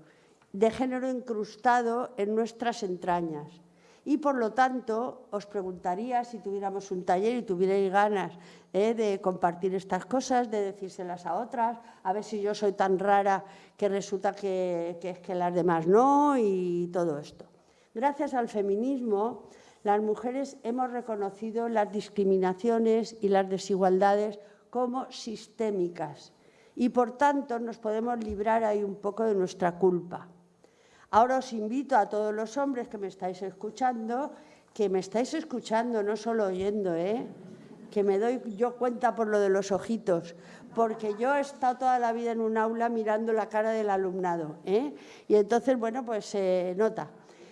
de género incrustado en nuestras entrañas y por lo tanto os preguntaría si tuviéramos un taller y tuvierais ganas eh, de compartir estas cosas, de decírselas a otras, a ver si yo soy tan rara que resulta que, que las demás no y todo esto. Gracias al feminismo, las mujeres hemos reconocido las discriminaciones y las desigualdades como sistémicas y por tanto nos podemos librar ahí un poco de nuestra culpa. Ahora os invito a todos los hombres que me estáis escuchando, que me estáis escuchando, no solo oyendo, ¿eh? que me doy yo cuenta por lo de los ojitos, porque yo he estado toda la vida en un aula mirando la cara del alumnado, ¿eh? y entonces, bueno, pues se nota.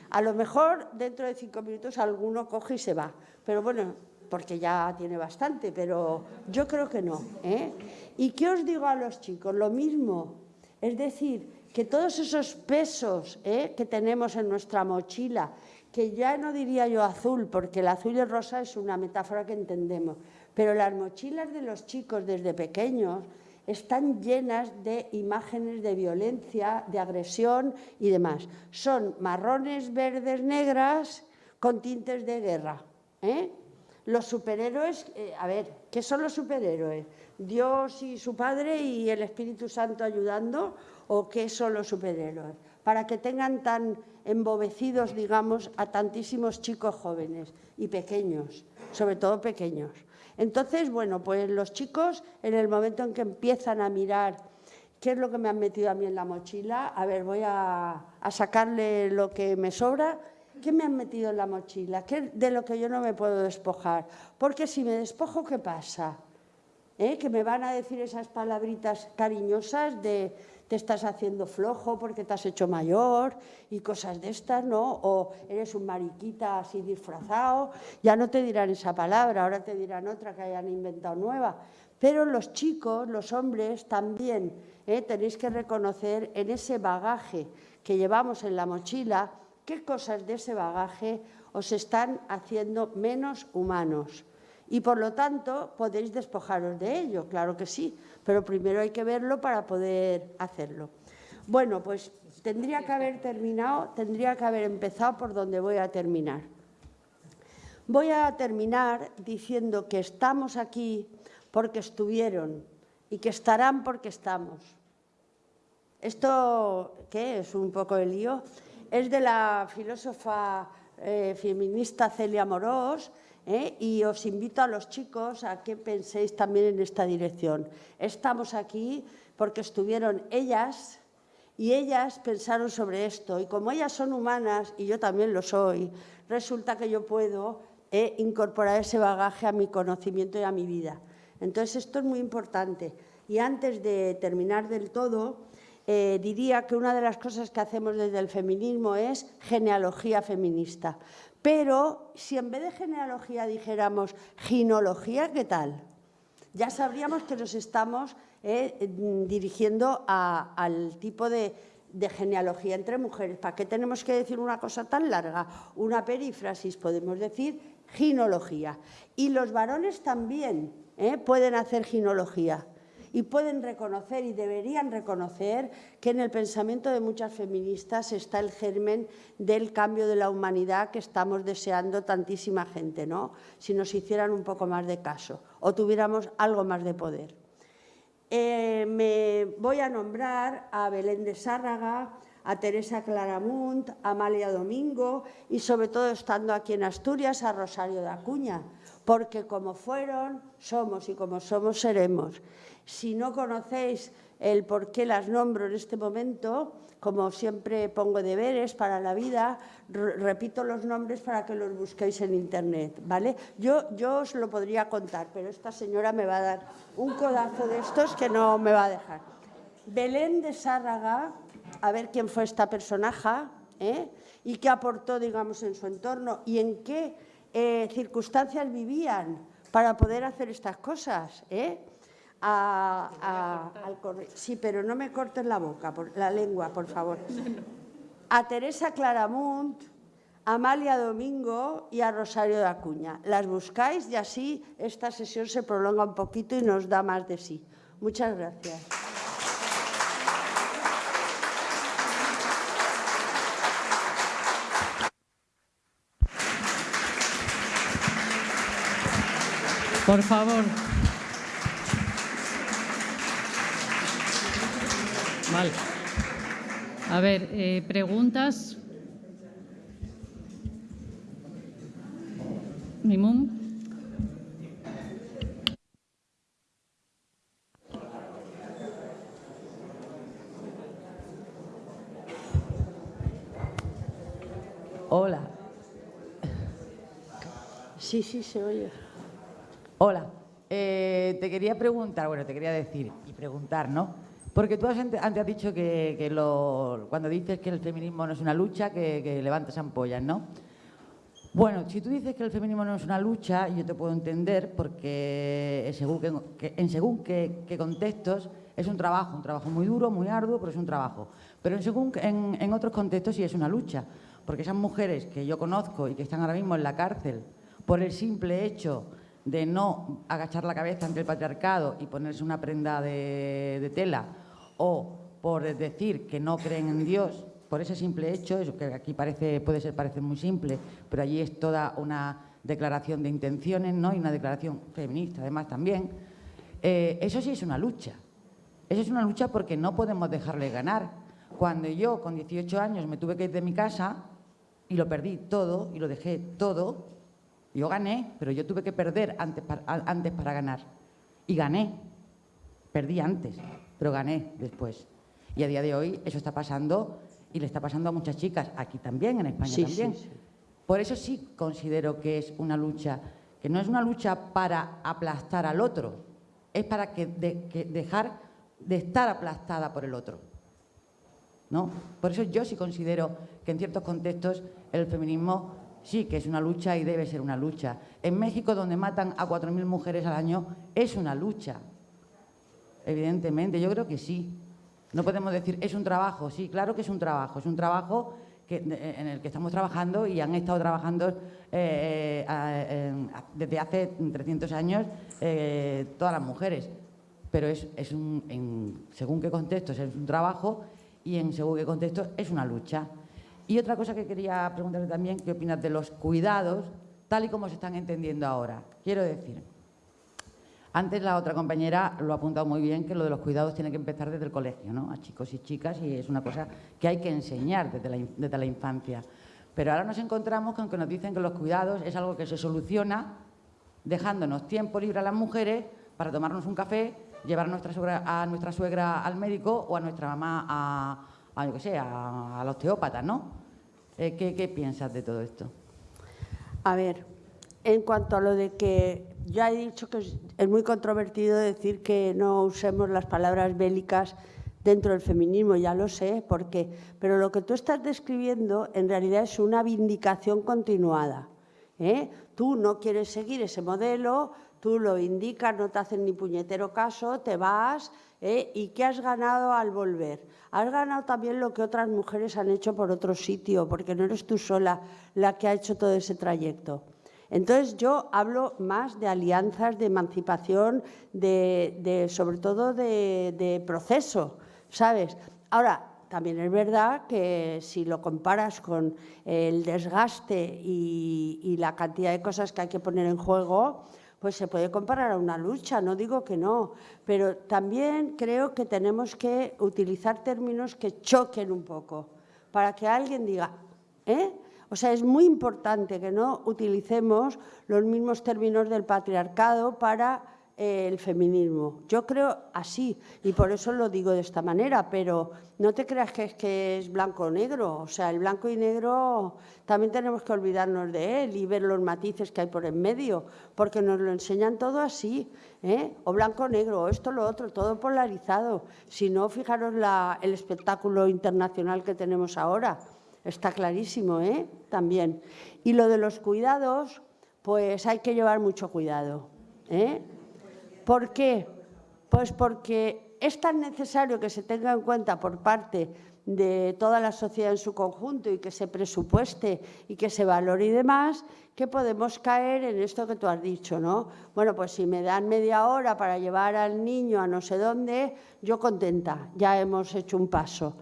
A lo mejor dentro de cinco minutos alguno coge y se va, pero bueno, porque ya tiene bastante, pero yo creo que no. ¿eh? ¿Y qué os digo a los chicos? Lo mismo, es decir, que todos esos pesos ¿eh? que tenemos en nuestra mochila, que ya no diría yo azul, porque el azul y el rosa es una metáfora que entendemos, pero las mochilas de los chicos desde pequeños están llenas de imágenes de violencia, de agresión y demás. Son marrones, verdes, negras, con tintes de guerra. ¿eh? Los superhéroes, eh, a ver, ¿qué son los superhéroes? ¿Dios y su Padre y el Espíritu Santo ayudando? ¿O qué son los superhéroes? Para que tengan tan embobecidos, digamos, a tantísimos chicos jóvenes y pequeños, sobre todo pequeños. Entonces, bueno, pues los chicos, en el momento en que empiezan a mirar qué es lo que me han metido a mí en la mochila, a ver, voy a, sacarle lo que me sobra, ¿qué me han metido en la mochila? ¿Qué de lo que yo no me puedo despojar? Porque si me despojo, ¿qué pasa? ¿Eh? Que me van a decir esas palabritas cariñosas de te estás haciendo flojo porque te has hecho mayor y cosas de estas, ¿no? O eres un mariquita así disfrazado, ya no te dirán esa palabra, ahora te dirán otra que hayan inventado nueva. Pero los chicos, los hombres también ¿eh? tenéis que reconocer en ese bagaje que llevamos en la mochila qué cosas de ese bagaje os están haciendo menos humanos. Y por lo tanto podéis despojaros de ello, claro que sí, pero primero hay que verlo para poder hacerlo. Bueno, pues tendría que haber terminado, tendría que haber empezado por donde voy a terminar. Voy a terminar diciendo que estamos aquí porque estuvieron y que estarán porque estamos. Esto, ¿qué es? Un poco el lío. Es de la filósofa eh, feminista Celia Morós, ¿eh? y os invito a los chicos a que penséis también en esta dirección. Estamos aquí porque estuvieron ellas y ellas pensaron sobre esto y como ellas son humanas y yo también lo soy, resulta que yo puedo ¿eh? incorporar ese bagaje a mi conocimiento y a mi vida. Entonces esto es muy importante y antes de terminar del todo eh, diría que una de las cosas que hacemos desde el feminismo es genealogía feminista. Pero si en vez de genealogía dijéramos ginología, ¿qué tal? Ya sabríamos que nos estamos eh, dirigiendo al tipo de, genealogía entre mujeres. ¿Para qué tenemos que decir una cosa tan larga? Una perífrasis, podemos decir ginología. Y los varones también ¿eh? pueden hacer ginología y pueden reconocer y deberían reconocer que en el pensamiento de muchas feministas está el germen del cambio de la humanidad que estamos deseando tantísima gente, ¿no? si nos hicieran un poco más de caso o tuviéramos algo más de poder. Eh, me voy a nombrar a Belén de Sárraga, a Teresa Claramunt, a Amalia Domingo y sobre todo estando aquí en Asturias a Rosario de Acuña, porque como fueron, somos y como somos, seremos. Si no conocéis el por qué las nombro en este momento, como siempre pongo deberes para la vida, repito los nombres para que los busquéis en Internet, ¿vale? Yo, os lo podría contar, pero esta señora me va a dar un codazo de estos que no me va a dejar. Belén de Sárraga, a ver quién fue esta personaje ¿eh? y qué aportó, digamos, en su entorno y en qué eh, circunstancias vivían para poder hacer estas cosas, ¿eh? Al Sí, pero no me cortes la boca, la lengua, por favor. A Teresa Claramunt, a Amalia Domingo y a Rosario de Acuña. Las buscáis y así esta sesión se prolonga un poquito y nos da más de sí. Muchas gracias. Por favor. Vale. A ver, eh, preguntas. Mimum. Hola. Sí, sí, se oye. Hola. Eh, te quería preguntar, bueno, te quería decir y preguntar, ¿no? Porque tú antes has dicho que, cuando dices que el feminismo no es una lucha, que, que levantas ampollas, ¿no? Bueno, si tú dices que el feminismo no es una lucha, yo te puedo entender porque según en según qué, contextos es un trabajo, un trabajo muy duro, muy arduo, pero es un trabajo. Pero en, según, en, otros contextos sí es una lucha, porque esas mujeres que yo conozco y que están ahora mismo en la cárcel por el simple hecho de no agachar la cabeza ante el patriarcado y ponerse una prenda de tela o por decir que no creen en Dios, por ese simple hecho, eso que aquí parece, puede ser parecer muy simple, pero allí es toda una declaración de intenciones ¿no? y una declaración feminista además también, eh, eso sí es una lucha. Eso es una lucha porque no podemos dejarle ganar. Cuando yo con 18 años me tuve que ir de mi casa y lo perdí todo y lo dejé todo, yo gané, pero yo tuve que perder antes para ganar. Y gané. Perdí antes, pero gané después. Y a día de hoy eso está pasando y le está pasando a muchas chicas, aquí también, en España también. Por eso sí considero que es una lucha, que no es una lucha para aplastar al otro, es para que, dejar de estar aplastada por el otro. ¿No? Por eso yo sí considero que en ciertos contextos el feminismo sí que es una lucha y debe ser una lucha. En México, donde matan a 4.000 mujeres al año, es una lucha. Evidentemente, yo creo que sí. No podemos decir, es un trabajo. Sí, claro que es un trabajo. Es un trabajo en el que estamos trabajando y han estado trabajando eh, eh, desde hace 300 años eh, todas las mujeres. Pero es, un, en, según qué contexto es un trabajo y en según qué contexto es una lucha. Y otra cosa que quería preguntarle también, ¿qué opinas de los cuidados tal y como se están entendiendo ahora? Quiero decir, antes la otra compañera lo ha apuntado muy bien, que lo de los cuidados tiene que empezar desde el colegio, ¿no? A chicos y chicas, y es una cosa que hay que enseñar desde la, infancia. Pero ahora nos encontramos con que nos dicen que los cuidados es algo que se soluciona dejándonos tiempo libre a las mujeres para tomarnos un café, llevar a nuestra suegra, al médico o a nuestra mamá a, a yo qué sé, a, la osteópata, ¿no? Eh, ¿qué, ¿Qué piensas de todo esto? A ver, en cuanto a lo de que ya he dicho que es muy controvertido decir que no usemos las palabras bélicas dentro del feminismo, ya lo sé, porque, pero lo que tú estás describiendo en realidad es una vindicación continuada. ¿eh? Tú no quieres seguir ese modelo, tú lo indicas, no te hacen ni puñetero caso, te vas, ¿eh? ¿y qué has ganado al volver? Has ganado también lo que otras mujeres han hecho por otro sitio, porque no eres tú sola la que ha hecho todo ese trayecto. Entonces yo hablo más de alianzas, de emancipación, de, sobre todo de, proceso, ¿sabes? Ahora, también es verdad que si lo comparas con el desgaste y, la cantidad de cosas que hay que poner en juego, pues se puede comparar a una lucha, no digo que no, pero también creo que tenemos que utilizar términos que choquen un poco, para que alguien diga, ¿eh? O sea, es muy importante que no utilicemos los mismos términos del patriarcado para eh, el feminismo. Yo creo así, y por eso lo digo de esta manera, pero no te creas que es, que es blanco o negro. O sea, el blanco y negro también tenemos que olvidarnos de él y ver los matices que hay por en medio, porque nos lo enseñan todo así, ¿eh? o blanco o negro, o esto lo otro, todo polarizado. Si no, fijaros el espectáculo internacional que tenemos ahora Está clarísimo, ¿eh? También. Y lo de los cuidados, pues hay que llevar mucho cuidado. ¿eh? ¿Por qué? Pues porque es tan necesario que se tenga en cuenta por parte de toda la sociedad en su conjunto y que se presupueste y que se valore y demás, que podemos caer en esto que tú has dicho, ¿no? Bueno, pues si me dan media hora para llevar al niño a no sé dónde, yo contenta, ya hemos hecho un paso.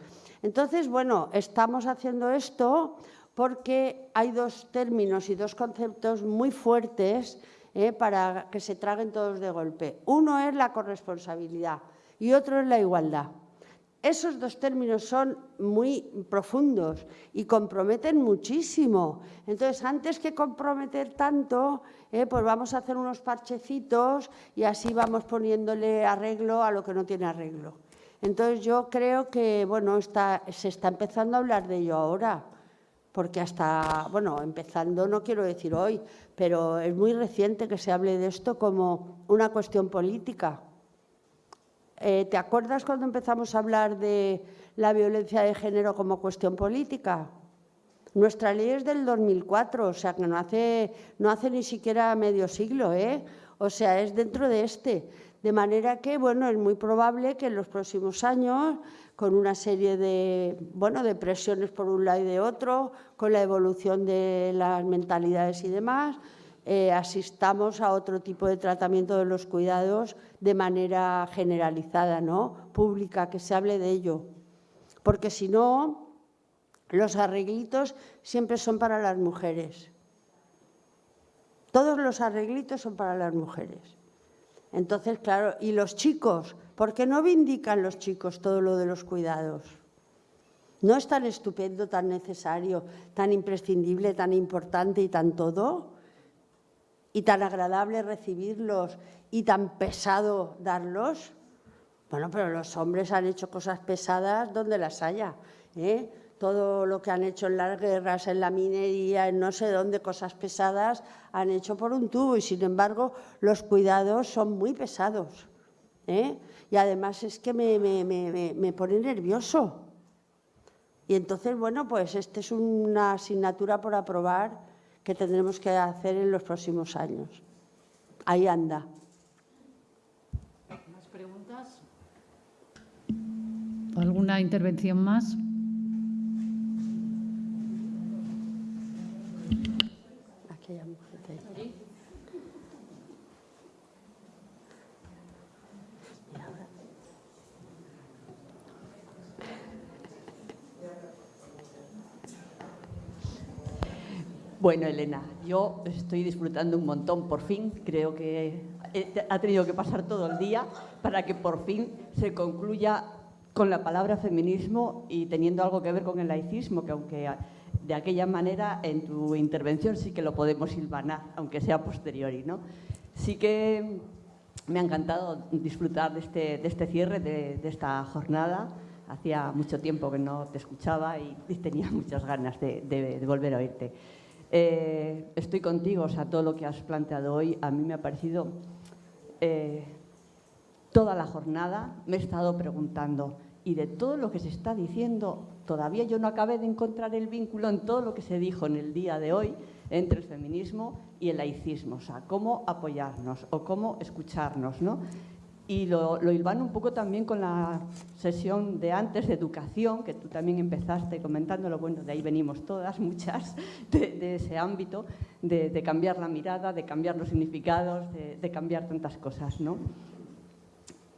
Entonces, bueno, estamos haciendo esto porque hay dos términos y dos conceptos muy fuertes eh, para que se traguen todos de golpe. Uno es la corresponsabilidad y otro es la igualdad. Esos dos términos son muy profundos y comprometen muchísimo. Entonces, antes que comprometer tanto, eh, pues vamos a hacer unos parchecitos y así vamos poniéndole arreglo a lo que no tiene arreglo. Entonces yo creo que bueno, se está empezando a hablar de ello ahora, porque hasta, bueno, empezando no quiero decir hoy, pero es muy reciente que se hable de esto como una cuestión política. Eh, ¿Te acuerdas cuando empezamos a hablar de la violencia de género como cuestión política? Nuestra ley es del 2004, o sea que no hace, no hace ni siquiera medio siglo, ¿eh? O sea, es dentro de este. De manera que, bueno, es muy probable que en los próximos años, con una serie de, bueno, de presiones por un lado y de otro, con la evolución de las mentalidades y demás, eh, asistamos a otro tipo de tratamiento de los cuidados de manera generalizada, ¿no? pública, que se hable de ello. Porque si no, los arreglitos siempre son para las mujeres. Todos los arreglitos son para las mujeres. Entonces, claro, y los chicos, ¿por qué no vindican los chicos todo lo de los cuidados? ¿No es tan estupendo, tan necesario, tan imprescindible, tan importante y tan todo? ¿Y tan agradable recibirlos y tan pesado darlos? Bueno, pero los hombres han hecho cosas pesadas donde las haya. ¿eh? Todo lo que han hecho en las guerras, en la minería, en no sé dónde, cosas pesadas, han hecho por un tubo y, sin embargo, los cuidados son muy pesados. ¿eh? Y además es que me, me, pone nervioso. Y entonces, bueno, pues esta es una asignatura por aprobar que tendremos que hacer en los próximos años. Ahí anda. ¿Más preguntas? ¿Alguna intervención más? Aquella mujer de ahí. Bueno, Elena, yo estoy disfrutando un montón, por fin. Creo que eh, ha tenido que pasar todo el día para que por fin se concluya con la palabra feminismo y teniendo algo que ver con el laicismo, que aunque de aquella manera en tu intervención sí que lo podemos silvanar, aunque sea posteriori. ¿no? Sí que me ha encantado disfrutar de este, de este cierre, de, esta jornada. Hacía mucho tiempo que no te escuchaba y, tenía muchas ganas de volver a oírte. Eh, estoy contigo, o sea, todo lo que has planteado hoy a mí me ha parecido... Eh, toda la jornada me he estado preguntando, y de todo lo que se está diciendo, todavía yo no acabé de encontrar el vínculo en todo lo que se dijo en el día de hoy entre el feminismo y el laicismo, o sea, cómo apoyarnos o cómo escucharnos, ¿no? Y lo, lo un poco también con la sesión de antes de educación, que tú también empezaste comentándolo, bueno, de ahí venimos todas, muchas, de, ese ámbito, de, cambiar la mirada, de cambiar los significados, de, de cambiar tantas cosas, ¿no?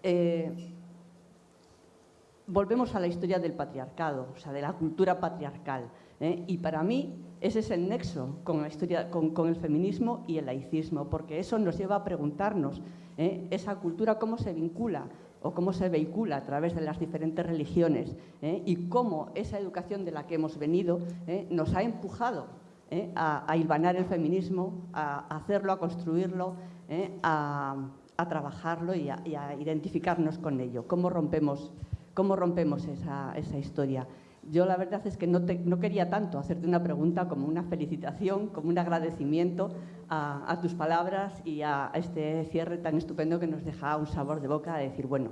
Eh, volvemos a la historia del patriarcado, o sea, de la cultura patriarcal. ¿eh? Y para mí ese es el nexo con, la historia, con, el feminismo y el laicismo, porque eso nos lleva a preguntarnos ¿eh? esa cultura cómo se vincula o cómo se vehicula a través de las diferentes religiones ¿eh? y cómo esa educación de la que hemos venido ¿eh? nos ha empujado a, a, hilvanar el feminismo, a, hacerlo, a construirlo, a, trabajarlo y, a, identificarnos con ello. ¿Cómo rompemos, cómo rompemos esa historia? Yo la verdad es que no, te, no, quería tanto hacerte una pregunta como una felicitación, como un agradecimiento a, tus palabras y a, este cierre tan estupendo que nos deja un sabor de boca de decir, bueno,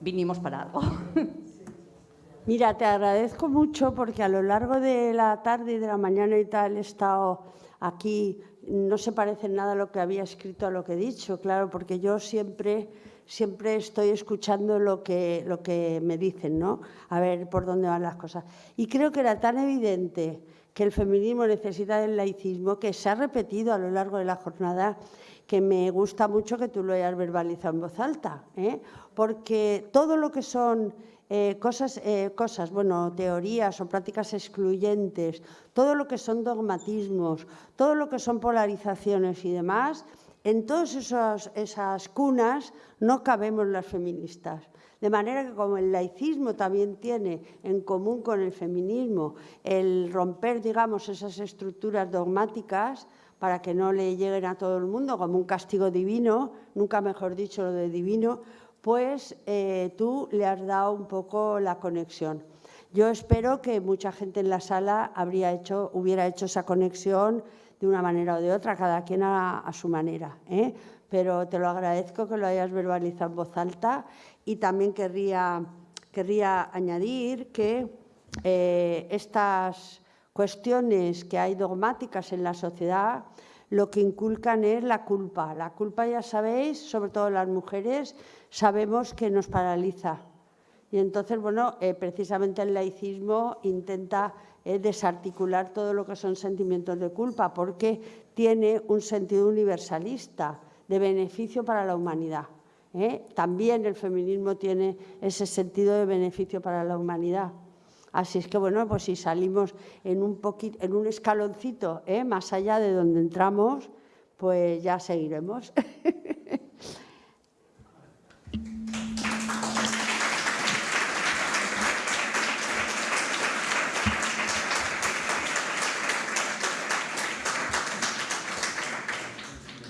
vinimos para algo. Mira, te agradezco mucho porque a lo largo de la tarde y de la mañana y tal he estado aquí, no se parece nada a lo que había escrito a lo que he dicho, claro, porque yo siempre siempre estoy escuchando lo que, lo que me dicen, ¿no? A ver por dónde van las cosas. Y creo que era tan evidente que el feminismo necesita del laicismo, que se ha repetido a lo largo de la jornada, que me gusta mucho que tú lo hayas verbalizado en voz alta, ¿eh? porque todo lo que son eh, cosas, eh, cosas, bueno, teorías o prácticas excluyentes, todo lo que son dogmatismos, todo lo que son polarizaciones y demás, en todas esas, cunas no cabemos las feministas. De manera que como el laicismo también tiene en común con el feminismo el romper, digamos, esas estructuras dogmáticas para que no le lleguen a todo el mundo como un castigo divino, nunca mejor dicho lo de divino, pues eh, tú le has dado un poco la conexión. Yo espero que mucha gente en la sala hubiera hecho esa conexión de una manera o de otra, cada quien a, a su manera. ¿eh? Pero te lo agradezco que lo hayas verbalizado en voz alta y también querría, querría añadir que eh, estas cuestiones que hay dogmáticas en la sociedad lo que inculcan es la culpa. La culpa, ya sabéis, sobre todo las mujeres, sabemos que nos paraliza. Y entonces, bueno, eh, precisamente el laicismo intenta eh, desarticular todo lo que son sentimientos de culpa, porque tiene un sentido universalista, de beneficio para la humanidad. ¿eh? También el feminismo tiene ese sentido de beneficio para la humanidad. Así es que, bueno, pues si salimos en un, poquito, en un escaloncito ¿eh? más allá de donde entramos, pues ya seguiremos.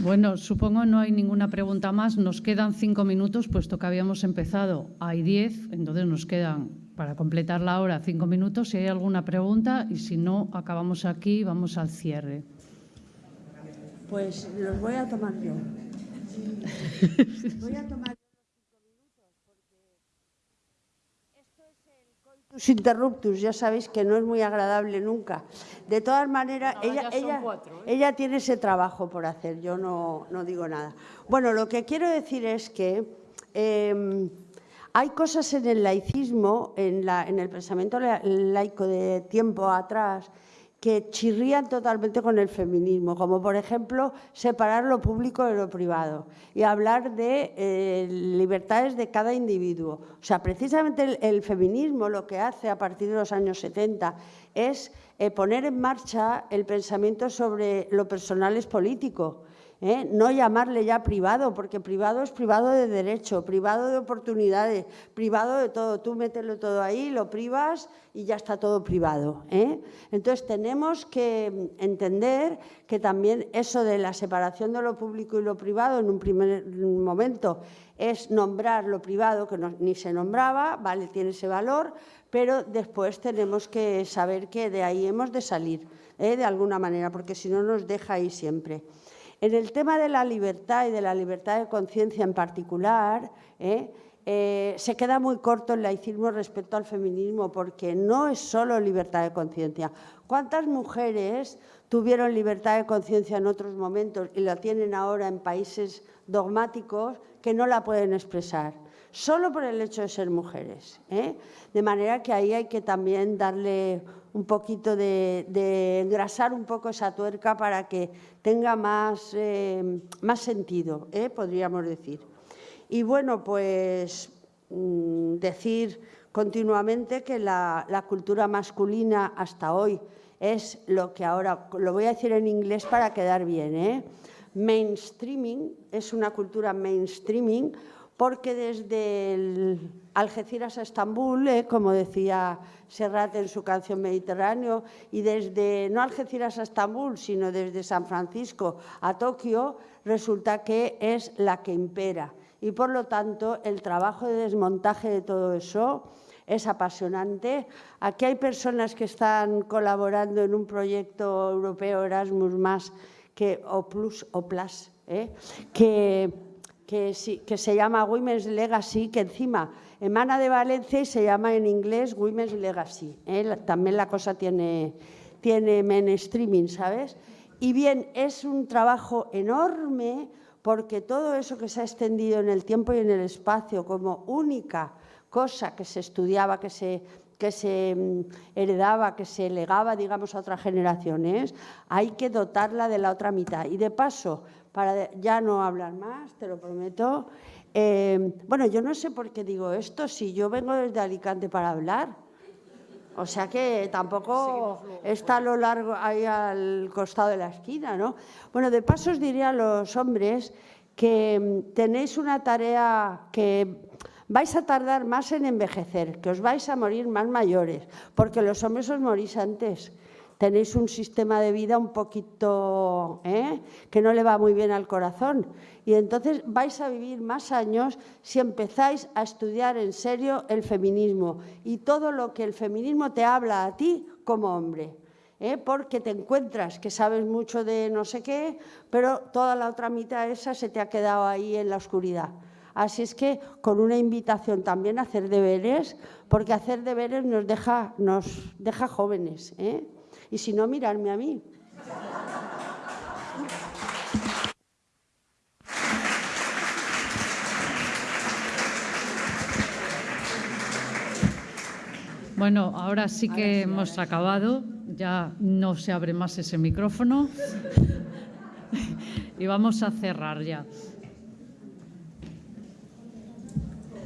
Bueno, supongo no hay ninguna pregunta más. Nos quedan cinco minutos, puesto que habíamos empezado. Hay diez, entonces nos quedan para completar la hora cinco minutos. Si hay alguna pregunta y si no, acabamos aquí y vamos al cierre. Pues los voy a tomar yo. voy a tomar interruptus, ya sabéis que no es muy agradable nunca. De todas maneras, ella, ella, ¿eh? ella, tiene ese trabajo por hacer, yo no, no, digo nada. Bueno, lo que quiero decir es que em, hay cosas en el laicismo, en, la, en el pensamiento laico de tiempo atrás, que chirrían totalmente con el feminismo, como por ejemplo separar lo público de lo privado y hablar de eh, libertades de cada individuo. O sea, precisamente el, feminismo lo que hace a partir de los años 70 es eh, poner en marcha el pensamiento sobre lo personal es político. ¿Eh? no llamarle ya privado, porque privado es privado de derecho, privado de oportunidades, privado de todo. Tú mételo todo ahí, lo privas y ya está todo privado. ¿eh? Entonces tenemos que entender que también eso de la separación de lo público y lo privado en un primer momento es nombrar lo privado que ni se nombraba, vale, tiene ese valor, pero después tenemos que saber que de ahí hemos de salir, ¿eh? de alguna manera, porque si no nos deja ahí siempre. En el tema de la libertad y de la libertad de conciencia en particular, ¿eh? Eh, se queda muy corto el laicismo respecto al feminismo porque no es solo libertad de conciencia. ¿Cuántas mujeres tuvieron libertad de conciencia en otros momentos y la tienen ahora en países dogmáticos que no la pueden expresar? Solo por el hecho de ser mujeres. ¿eh? De manera que ahí hay que también darle un poquito de, engrasar un poco esa tuerca para que tenga más, eh, más sentido, ¿eh? podríamos decir. Y bueno, pues mm, decir continuamente que la, la, cultura masculina hasta hoy es lo que ahora, lo voy a decir en inglés para quedar bien, ¿eh? mainstreaming, es una cultura mainstreaming porque desde Algeciras a Estambul, eh, como decía Serrat en su canción Mediterráneo, y desde no Algeciras a Estambul, sino desde San Francisco a Tokio, resulta que es la que impera. Y por lo tanto, el trabajo de desmontaje de todo eso es apasionante. Aquí hay personas que están colaborando en un proyecto europeo Erasmus, más que, o Plus, o Plus, eh, que que, se llama Women's Legacy, que encima emana de Valencia y se llama en inglés Women's Legacy. ¿eh? También la cosa tiene, tiene mainstreaming, ¿sabes? Y bien, es un trabajo enorme porque todo eso que se ha extendido en el tiempo y en el espacio como única cosa que se estudiaba, que se, que se mm, heredaba, que se legaba, digamos, a otras generaciones, hay que dotarla de la otra mitad. Y de paso, para ya no hablar más, te lo prometo. Eh, bueno, yo no sé por qué digo esto, si yo vengo desde Alicante para hablar. O sea que tampoco está a lo largo, ahí al costado de la esquina, ¿no? Bueno, de paso os diré a los hombres que mm, tenéis una tarea que vais a tardar más en envejecer, que os vais a morir más mayores, porque los hombres os morís antes tenéis un sistema de vida un poquito ¿eh? que no le va muy bien al corazón. Y entonces vais a vivir más años si empezáis a estudiar en serio el feminismo y todo lo que el feminismo te habla a ti como hombre. ¿eh? Porque te encuentras que sabes mucho de no sé qué, pero toda la otra mitad esa se te ha quedado ahí en la oscuridad. Así es que con una invitación también a hacer deberes, porque hacer deberes nos deja, jóvenes. ¿eh? Y si no, mirarme a mí. Bueno, ahora sí que hemos acabado, ya no se abre más ese micrófono y vamos a cerrar ya.